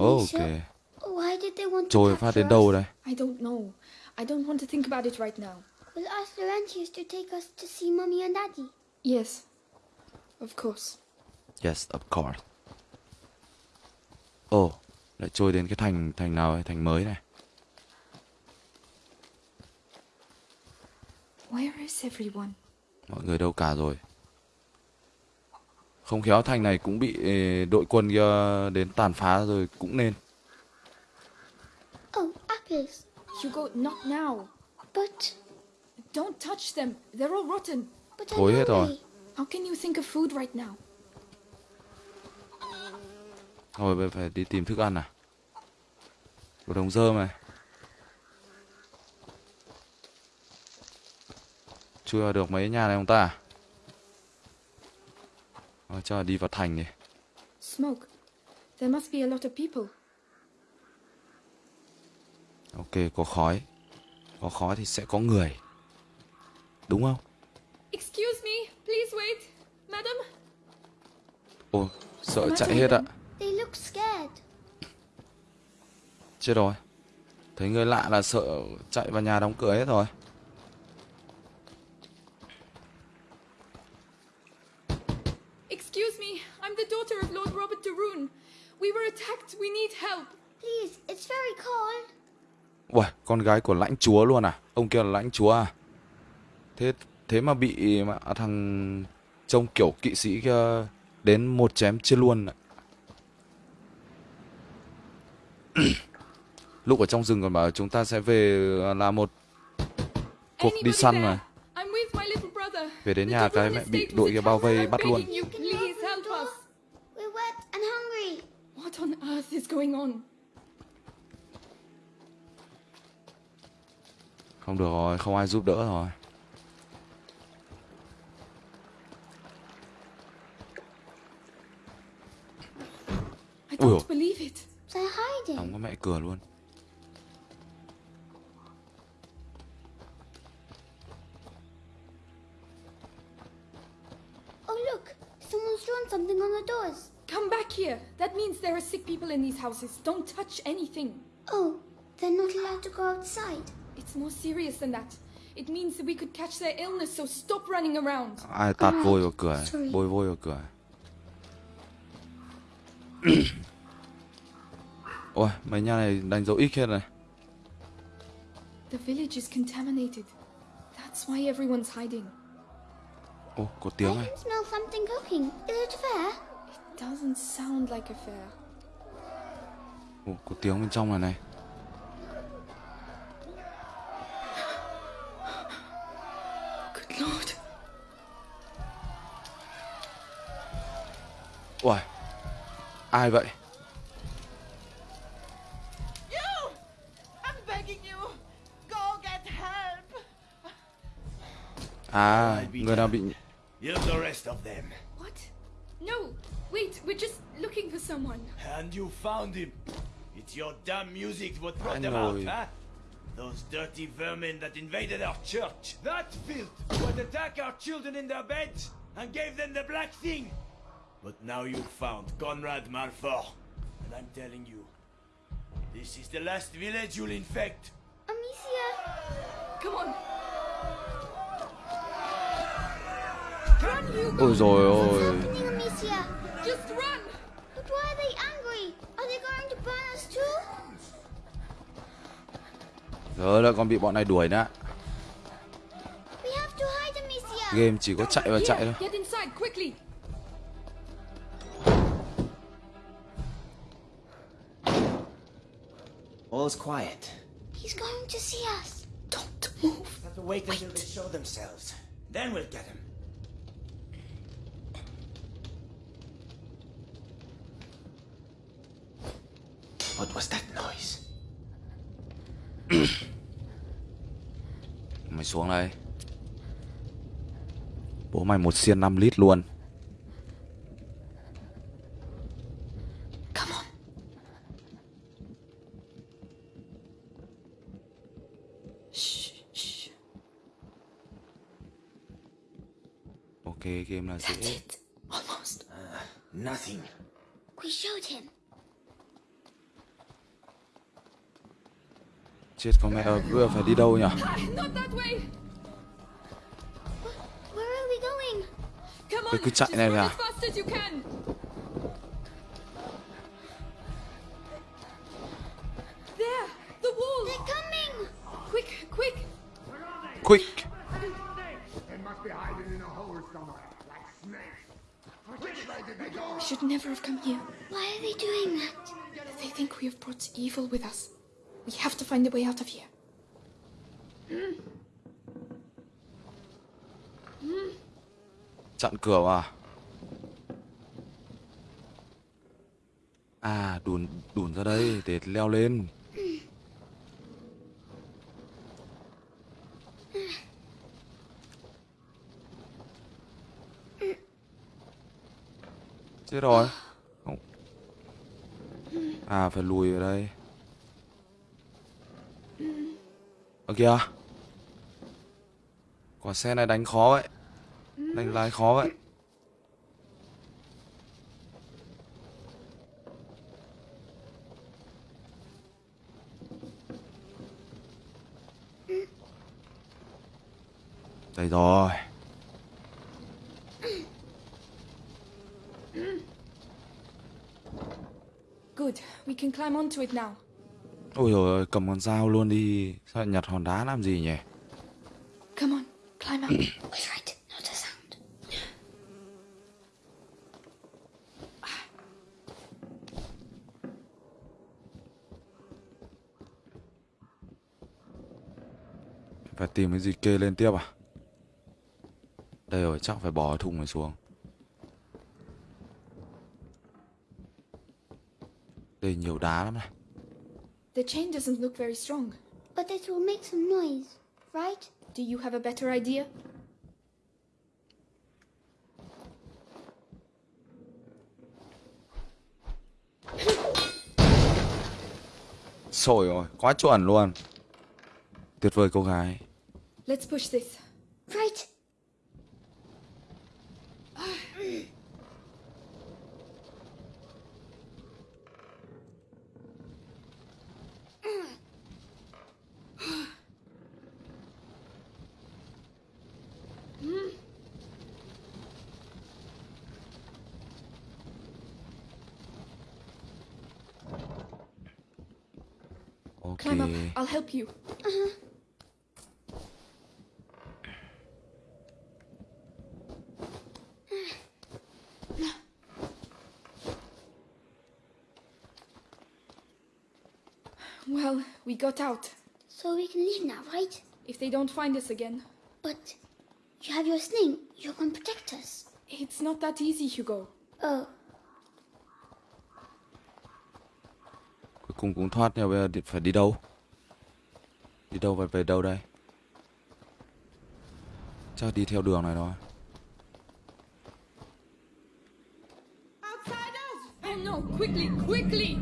Ok Why did they want phát capture đến đâu us? đây I don't know. I don't want to think about it right now. We'll ask the rentiers to take us to see Mummy and Daddy. Yes. Of course. Yes of course Ồ Lại trôi đến cái thành Thành nào ấy? Thành mới này Where is everyone? Mọi người đâu cả rồi Không khéo thành này cũng bị eh, đội quân kia đến tàn phá rồi cũng nên Oh, apples. Hugo, not now. But, Don't touch them. They're all rotten. but Thối hết rồi. How can you think of food right now? Thôi bây giờ phải đi tìm thức ăn à Có đồng dơm này Chưa được mấy nhà này không ta Thôi cho đi vào thành đi Smoke. There must be a lot of people. Ok có khói Có khói thì sẽ có người Đúng không Excuse me. Please wait. Madam? Ồ sợ chạy hết ạ They look scared. Chết rồi Thấy người lạ là sợ chạy vào nhà đóng cửa hết rồi Excuse me. I'm the daughter of Lord Robert de Rune. We were attacked. We need help. Please, it's very cold. Uầy, con gái của lãnh chúa luôn à? Ông kia là lãnh chúa à? Thế thế mà bị mà thằng trông kiểu kỵ sĩ kia đến một chém chưa luôn ạ. Lúc ở trong rừng còn bảo chúng ta sẽ về làm một cuộc đi săn there? mà. I'm with my little brother. Về đến nhà cái mẹ bị đội kia bao vây bắt luôn. begging you, please help us. We're wet and hungry. What is going on? Không được rồi, không ai giúp đỡ rồi. I don't believe it. They're hiding. Không có mẹ cửa luôn. Oh, look. Someone's drawn something on the doors. Come back here. That means there are sick people in these houses. Don't touch anything. Oh, they're not allowed to go outside. It's more serious than that. It means that we could catch their illness, so stop running around. ai tạt vôi vào cửa bôi vôi vào cửa ôi mấy nhà này đánh dấu x hết này The village is contaminated. That's why everyone's hiding. ô có I tiếng này can smell something cooking. Is it fair? Doesn't sound like a fair. ô có tiếng bên trong này này Good lord. ôi ai vậy You! I'm begging you! Go get help! à người nào bị Here's the rest of them. What? No, wait, we're just looking for someone. And you found him. It's your damn music what brought them out, it. huh? Those dirty vermin that invaded our church. That filth would attack our children in their beds and gave them the black thing. But now you've found Conrad Malfour. And I'm telling you, this is the last village you'll infect. Amicia! Come on. Run, Hugo! ôi rồi ôi Happening, Amicia! Just run! But why are they angry? Are they going to burn us too? giờ lại còn bị bọn này đuổi nữa We have to hide, Amicia! game chỉ có chạy và chạy Here, thôi get inside, quickly! All's quiet. He's going to see us. Don't move. Have to wait until they show themselves. Then we'll get them. What was that noise? mày xuống đây bố mày một xiên 5 lít luôn Come on. Shh, shh. ok game là That's dễ it. Almost. Nothing. We showed him. Chết con mẹ ơi bây giờ phải đi đâu nhỉ Not that way. Where are we going? Come Cứ- on. cứ chạy just này run ra. as fast as you can. There, the wall. They're coming! Quick, quick. quick They must be hiding in a hole somewhere, like snakes. Which way did they go? We should never have come here. Why are they doing that? They think we have brought evil with us. We have to find a way out of here. chặn cửa à? à đùn đùn ra đây để leo lên chết rồi không à phải lùi ở đây ở kìa quả xe này đánh khó vậy đánh lái khó vậy đây rồi Good. We can climb onto it now ôi rồi cầm con dao luôn đi. Sao nhặt hòn đá làm gì nhỉ? Come on, climb up. We're right, not a sound. phải tìm cái gì kê lên tiếp à? Đây rồi chắc phải bỏ thùng này xuống. Đây nhiều đá lắm này The chain doesn't look very strong. But it will make some noise, right? Do you have a better idea? Sổi rồi, quá chuẩn luôn. Tuyệt vời cô gái. Let's push this. Right. Climb I'll help you. Uh-huh. Uh, well, we got out. So we can leave now, right? If they don't find us again. But you have your sling. You can protect us. It's not that easy, Hugo. Oh, Cuối cùng cũng thoát nhưng bây giờ phải đi đâu? Đi đâu và về đâu đây? Chắc đi theo đường này thôi. Oh no, quickly, quickly!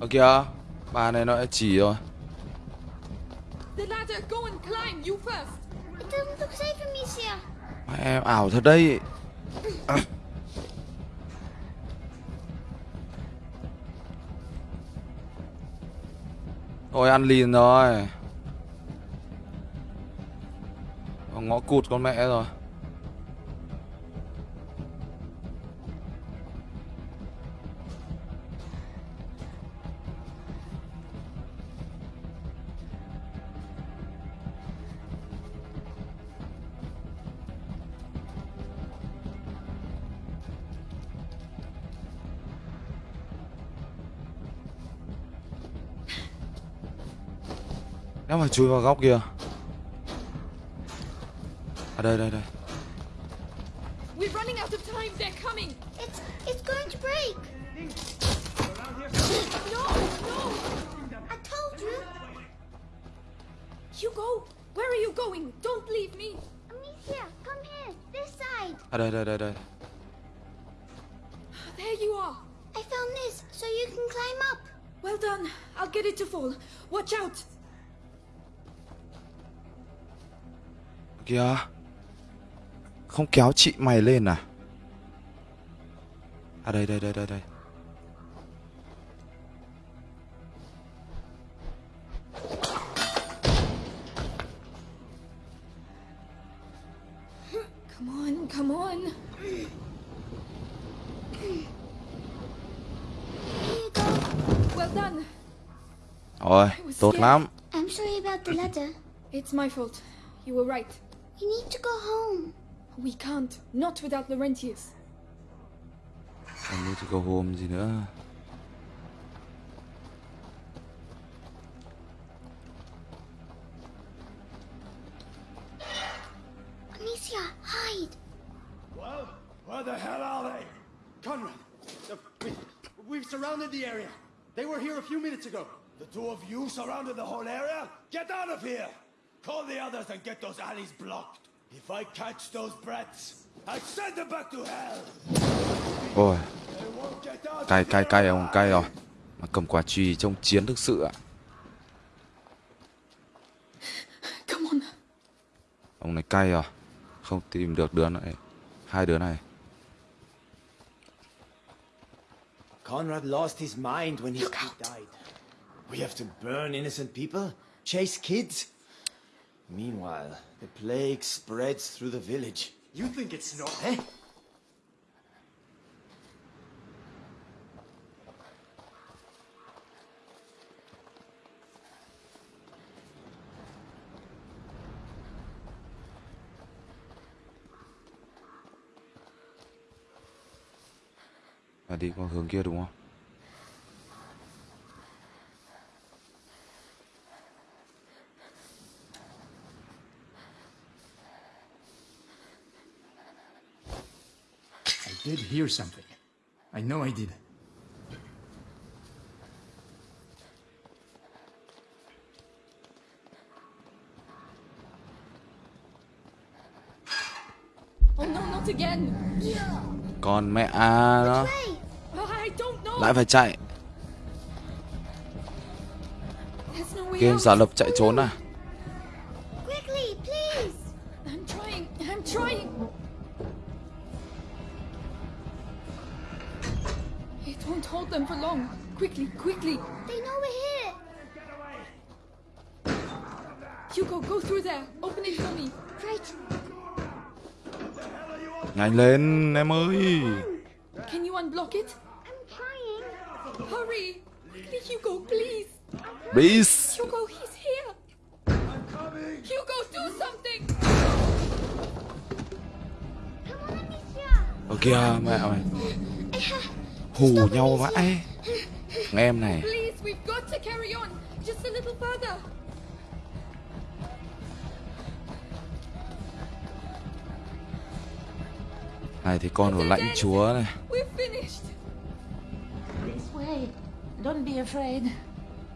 Ơ kìa, bà này nó chỉ rồi. Mẹ em ảo thật đấy. À. Thôi ăn lìn rồi. Ngõ cụt con mẹ rồi. Nếu mà chui vào góc kia. À đây đây đây. We're running out of time, they're coming! It's it's going to break. No, no! I told you. Hugo, where are you going? Don't leave me! Amicia, come here. This side. À đây đây đây đây. There you are! I found this, so you can climb up. Well done. I'll get it to fall. Watch out! Kìa. Không kéo chị mày lên à? À đây đây đây đây đây. Come on, come on. Here you go. Well done. Rồi, tốt lắm. I'm sorry about the ladder. It's my fault. You were right. We need to go home. We can't. Not without Laurentius. I need to go home gì nữa. Amicia, hide. Well, where the hell are they? Conrad, we, we've surrounded the area. They were here a few minutes ago. The two of you surrounded the whole area? Get out of here! Call the others and get those alleys blocked. If I catch those brats, I send them back to hell. Ôi, cay cay cay ông alive. cay rồi. Mà cầm quả chùy trông chiến thực sự ạ. Come on. Ông này cay rồi. Không tìm được đứa này. Hai đứa này. Conrad lost his mind when his kid died. We have to burn innocent people, chase kids. Meanwhile, the plague spreads through the village. You think it's not, eh? Và đi qua hướng kia đúng không? Did hear something. I know I did. Oh no, not again. Con mẹ à nó. Oh, I don't know. Lại phải chạy. Game giả lập chạy trốn à? Quickly, quickly. They know we're here. Hugo, go through there. Open it for me. Right. Nhanh lên em ơi. Can you unblock it? I'm trying. Hurry. Quickly, Hugo, please. Please. Hugo, he's here. I'm coming. Hugo, do something. Ở kìa mẹ mày Hù nhau vãi em này Please, we've got to carry on. Just a little further. Này thì con của lãnh chúa này We're finished. This way. Don't be afraid.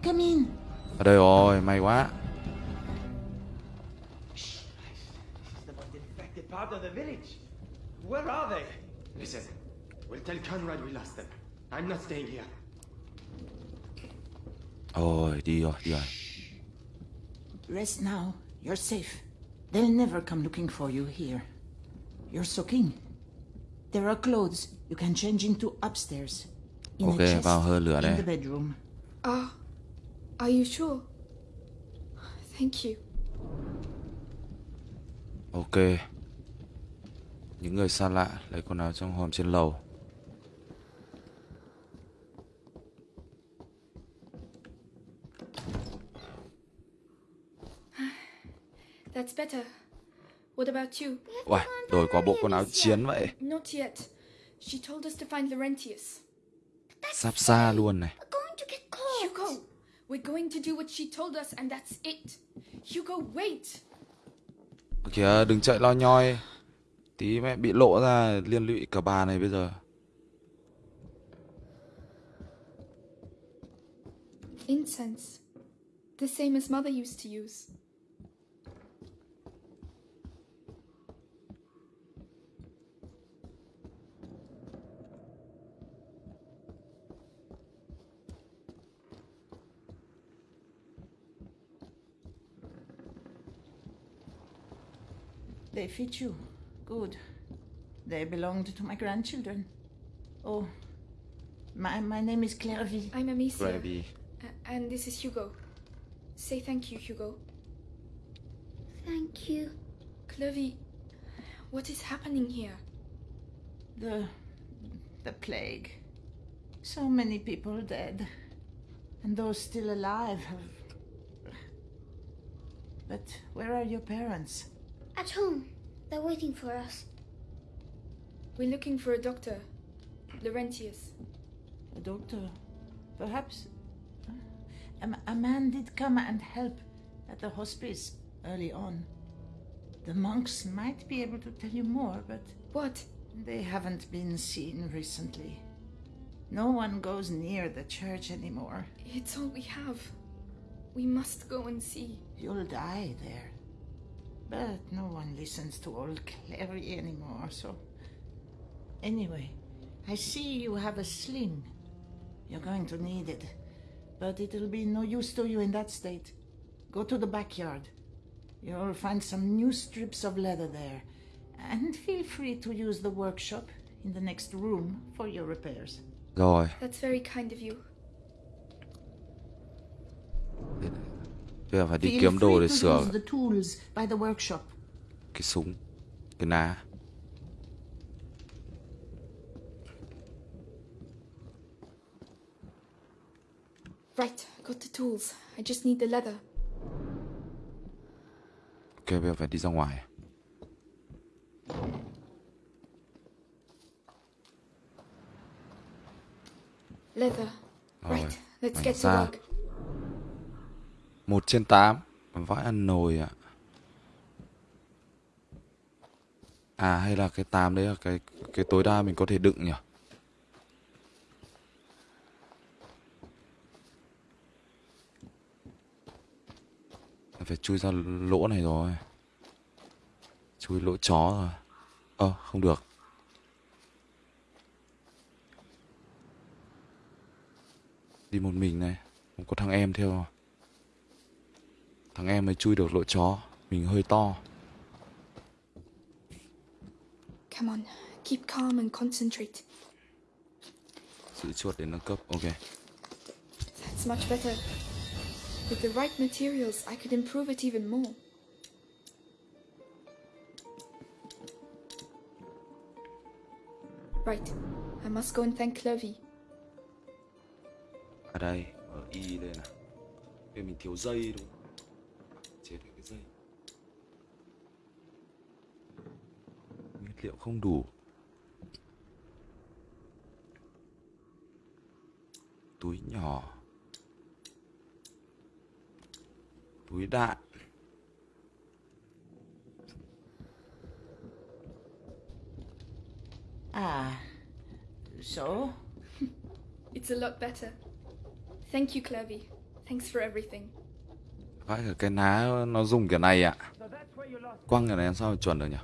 Come in. Ở đây rồi may quá The most infected part of the village. Where are they? Listen, we'll tell Conrad we lost them. I'm not staying here. Ôi đi rồi đi rồi Rest now. You're safe. They'll never come looking for you here. You're soaking. There are clothes you can change into upstairs. In Ok, chest vào hơi lửa in đây. the bedroom. Ah, are you sure? Thank you. Ok Những người xa lạ lấy quần áo trong hòm trên lầu That's better. What about you? Uầy, đổi qua bộ quần áo chiến vậy Not yet. She told us to find Laurentius. Sắp xa luôn này Hugo, we're going to do what she told us and that's it. Hugo, wait. Kìa đừng chạy lo nhoi Tí mẹ bị lộ ra liên lụy cả bà này bây giờ Incense. The same as Mother used to use. They fit you. Good. They belonged to my grandchildren. Oh, my, my name is Clairvy. I'm Amicia. Gravy A- and this is Hugo. Say thank you, Hugo. Thank you. Clovey, what is happening here? The, the plague. So many people dead. And those still alive. But where are your parents? At home. They're waiting for us. We're looking for a doctor. Laurentius. A doctor? Perhaps... A, a man did come and help at the hospice early on. The monks might be able to tell you more, but... What? They haven't been seen recently. No one goes near the church anymore. It's all we have. We must go and see. You'll die there. But no one listens to old Clary anymore, so. Anyway, I see you have a sling. You're going to need it. But it'll be no use to you in that state. Go to the backyard. You'll find some new strips of leather there. And feel free to use the workshop in the next room for your repairs. Rồi That's very kind of you. Bây giờ phải đi kiếm đồ để sửa cái súng Cái ná Right, got the tools. I just need the leather. Ok bây giờ phải đi ra ngoài Leather. Right, let's get to work một trên tám. Vãi ăn nồi ạ. À hay là cái 8 đấy là cái cái tối đa mình có thể đựng nhỉ? Phải chui ra lỗ này rồi. Chui lỗ chó rồi. Ơ, không được. Đi một mình này. Không có thằng em theo. Thằng em mới chui được lỗ chó Mình hơi to Come on, keep calm and concentrate. Giữ chuột để nâng cấp Ok That's much better. With the right materials, I could improve it even more. Right, I must go and thank Clovey. Ở đây Ở Y đây này Vì mình thiếu dây đúng không? Chế được cái dây. Nguyên liệu không đủ. Túi nhỏ. Túi đạn. Ah, so? It's a lot better. Thank you, Clevy. Thanks for everything. Vãi cả cái ná nó dùng kiểu này ạ. Quăng cái này làm sao mà chuẩn được nhỉ?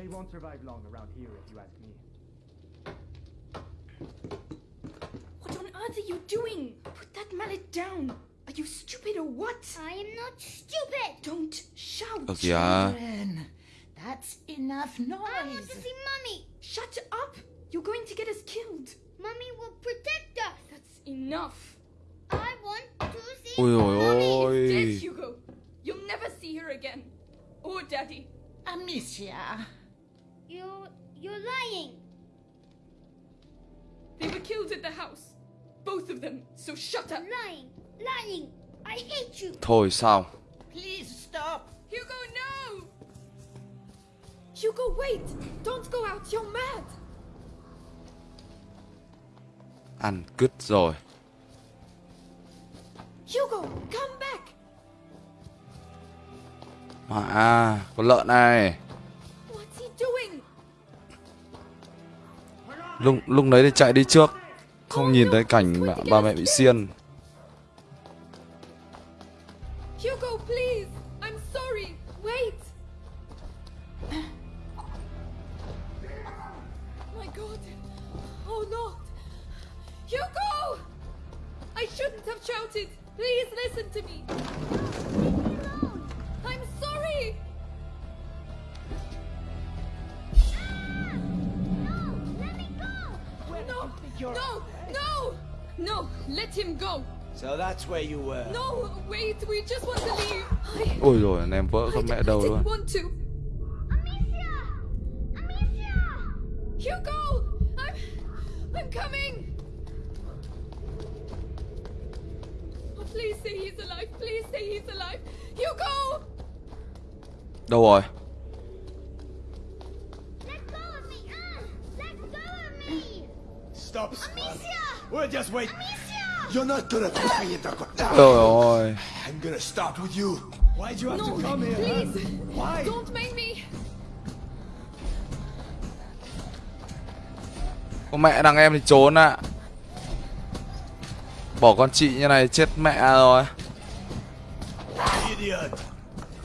Yeah, they won't survive long around here if you ask me. What on earth are you doing? Put that mallet down. Are you stupid or what? I am not stupid. Don't shout. Ờ kìa. Children, that's enough noise. I want to see Mummy. Shut up. You're going to get us killed. Mummy will protect us. That's enough. I want to see Ôi ôi Mummy. Dead. Hugo. You'll never see her again. Or Daddy. Amicia. You, you're lying. They were killed at the house. Both of them. So shut up. Lying. Lying. I hate you. Thôi sao? Please stop. Hugo, no! Hugo, wait! Don't go out. You're mad. Ăn cứt rồi. Hugo, come back. Mà à, con lợn này. Lúc lúc đấy thì chạy đi trước. Không nhìn thấy cảnh mẹ, ba mẹ bị xiên. Hugo, please. I'm sorry. Wait. My God. Oh Lord. Hugo! I shouldn't have shouted. Please listen to me. No, no, no, no, let him go. So that's where you were. No, wait, we just want to leave. I, Ôi rồi anh em vỡ con mẹ đầu I luôn. didn't want to. Hugo! I'm I'm coming! Oh, please say he's alive. Please say he's alive. Hugo! Đâu rồi? Stop, Spark. We're just wait. You're not gonna in the corner. Trời ơi. I'm gonna start with you. Why'd you have No, to come here? please. Huh? Why? Don't make me. Con mẹ đằng em thì trốn ạ. Bỏ con chị như này chết mẹ rồi. Idiot.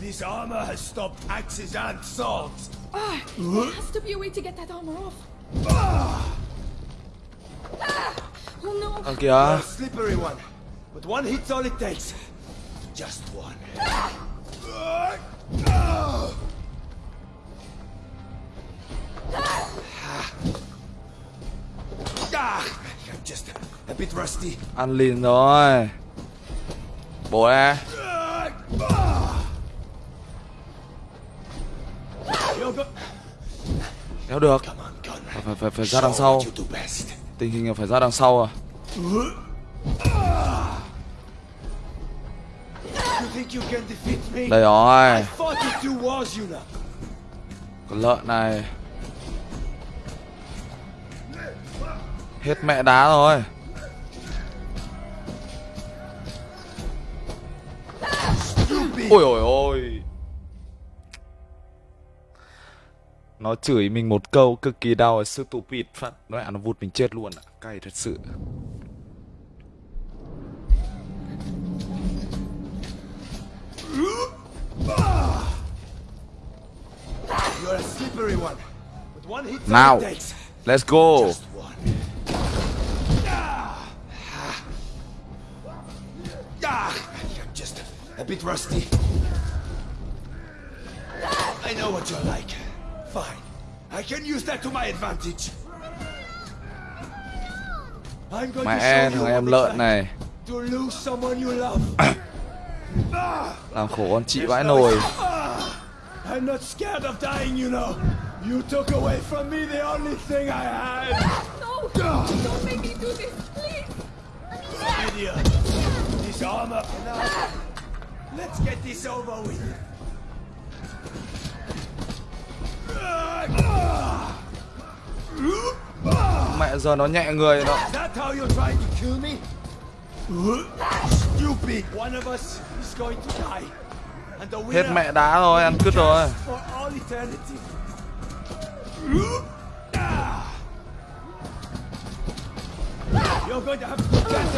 This armor has stopped axes and swords. Ah, there has to be a way to get that armor off. Ah! Oh no. Ờ You're kìa. a slippery one. But one hit's all it takes. Just one. Ah, I'm just a bit rusty. Ăn lìn rồi. Bố nè. Hugo, Kéo được. Phải, phải, phải ra đằng sau. Tình hình là phải ra đằng sau à. Đây rồi. Con lợn này. Hết mẹ đá rồi. Ôi ôi ôi. Nó chửi mình một câu cực kỳ đau stupid phát Nó nó vụt mình chết luôn ạ. Cay thật sự. You're Now, let's go. I'm just a bit rusty. I know what you're like. Fine. I can use that to my advantage. I'm going Mẹ to show you thằng em lợn này like to lose someone you love. làm khổ con chị vãi nồi. Ah, I'm not scared of dying, you know. You took away from me the only thing I had. No! Don't make me do this, please! Idiot. This armor. Let's get this over with. Mẹ giờ nó nhẹ người nó. Hết mẹ đá rồi, ăn cứt rồi.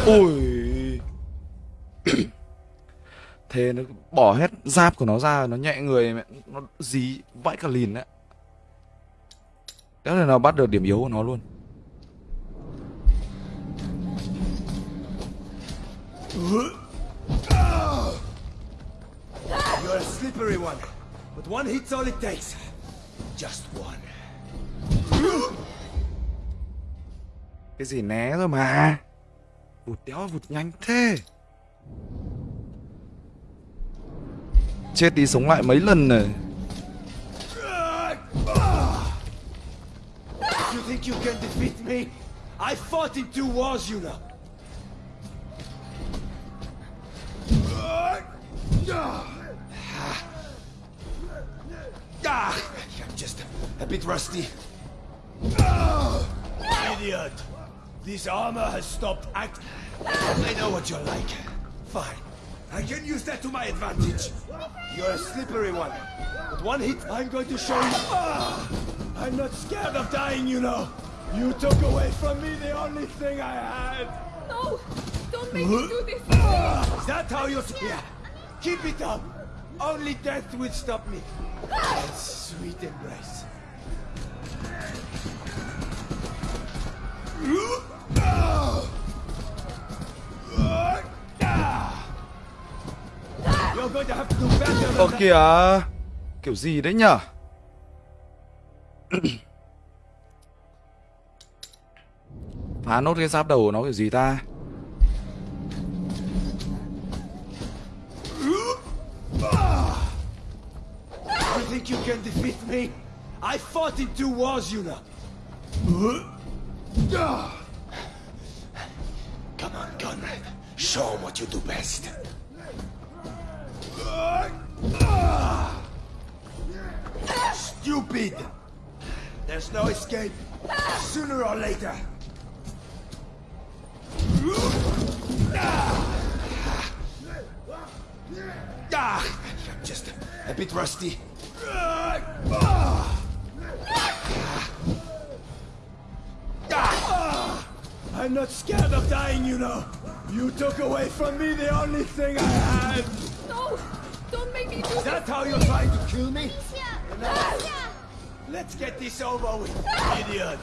Ui. Thế nó bỏ hết giáp của nó ra nó nhẹ người mẹ nó dí vãi cả lìn đấy. Đó là nó bắt được điểm yếu của nó luôn. You're a slippery one. But one hit's all it takes. Just one. Cái gì né rồi mà. Vụt đéo vụt nhanh thế. Chết đi sống lại mấy lần này. You can defeat me? I fought in two wars, you know. Ah, I'm just a bit rusty. Idiot! This armor has stopped act. I know what you're like. Fine. I can use that to my advantage. You're a slippery one. But one hit, I'm going to show you. Ah, I'm not scared of dying, you know. You took away from me the only thing I had. No! Don't make me do this! Ah, is that how you... Yeah. Keep it up. Only death will stop me. That sweet embrace. Ah! You're going to have to do better Ơ than that. kìa. Kiểu gì đấy nhở? Phá nốt cái giáp đầu của nó kiểu gì ta? You think you can defeat me? I fought in two wars, you know. Come on, Conrad. Show 'em what you do best. Stupid! There's no escape. Sooner or later. Ah, I'm just a bit rusty. I'm not scared of dying, you know. You took away from me the only thing I had. No! Don't make me do Is that how you're trying to kill me? Let's get this over with, idiot.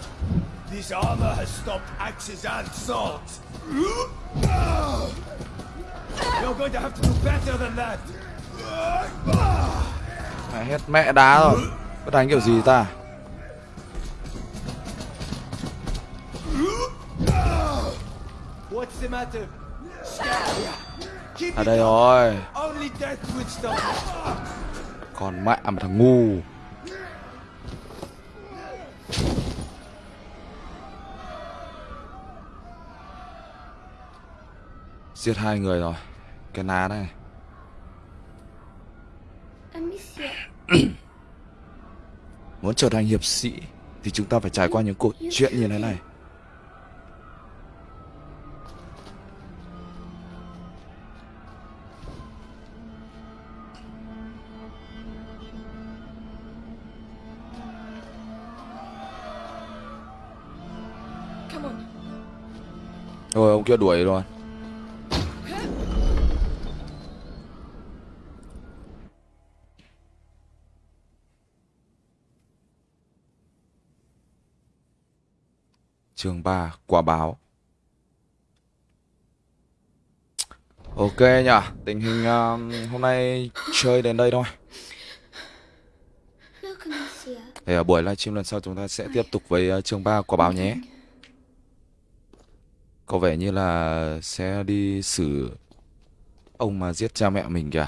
This armor has stopped axes and swords. You're going to have to do better than that. Mẹ hết mẹ đá rồi. Có đánh kiểu gì ta? What's the matter? It đây rồi. Còn mẹ mà thằng ngu. Giết hai người rồi. Cái ná này. Muốn trở thành hiệp sĩ thì chúng ta phải trải qua những câu chuyện như thế này. Rồi ông kia đuổi rồi. Chương 3 Quả báo. Ok nhở Tình hình um, hôm nay chơi đến đây thôi. Thì ở buổi livestream lần sau chúng ta sẽ tiếp tục với uh, chương 3 Quả báo nhé. Có vẻ như là sẽ đi xử ông mà giết cha mẹ mình kìa.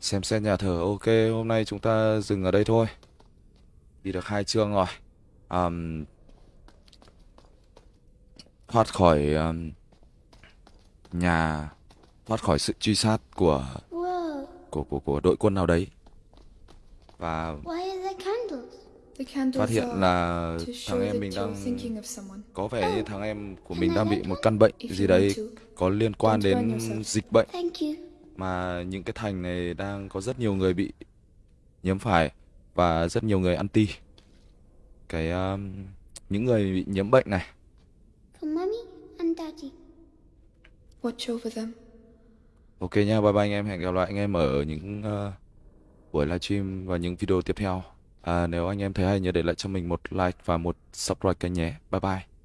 Xem xét nhà thờ. Ok hôm nay chúng ta dừng ở đây thôi. Đi được hai chương rồi. Um, Thoát khỏi um, nhà thoát khỏi sự truy sát của của của của đội quân nào đấy. Và Why are there candles? The candles phát hiện là thằng em mình đang có vẻ như thằng em của mình đang bị một căn bệnh gì đấy có liên quan đến dịch bệnh. Mà những cái thành này đang có rất nhiều người bị nhiễm phải và rất nhiều người anti cái um, những người bị nhiễm bệnh này. For Mummy and Daddy. Watch over them. ok nha bye bye anh em. Hẹn gặp lại anh em ở những uh, buổi livestream và những video tiếp theo. À, nếu anh em thấy hay nhớ để lại cho mình một like và một subscribe kênh nhé. Bye bye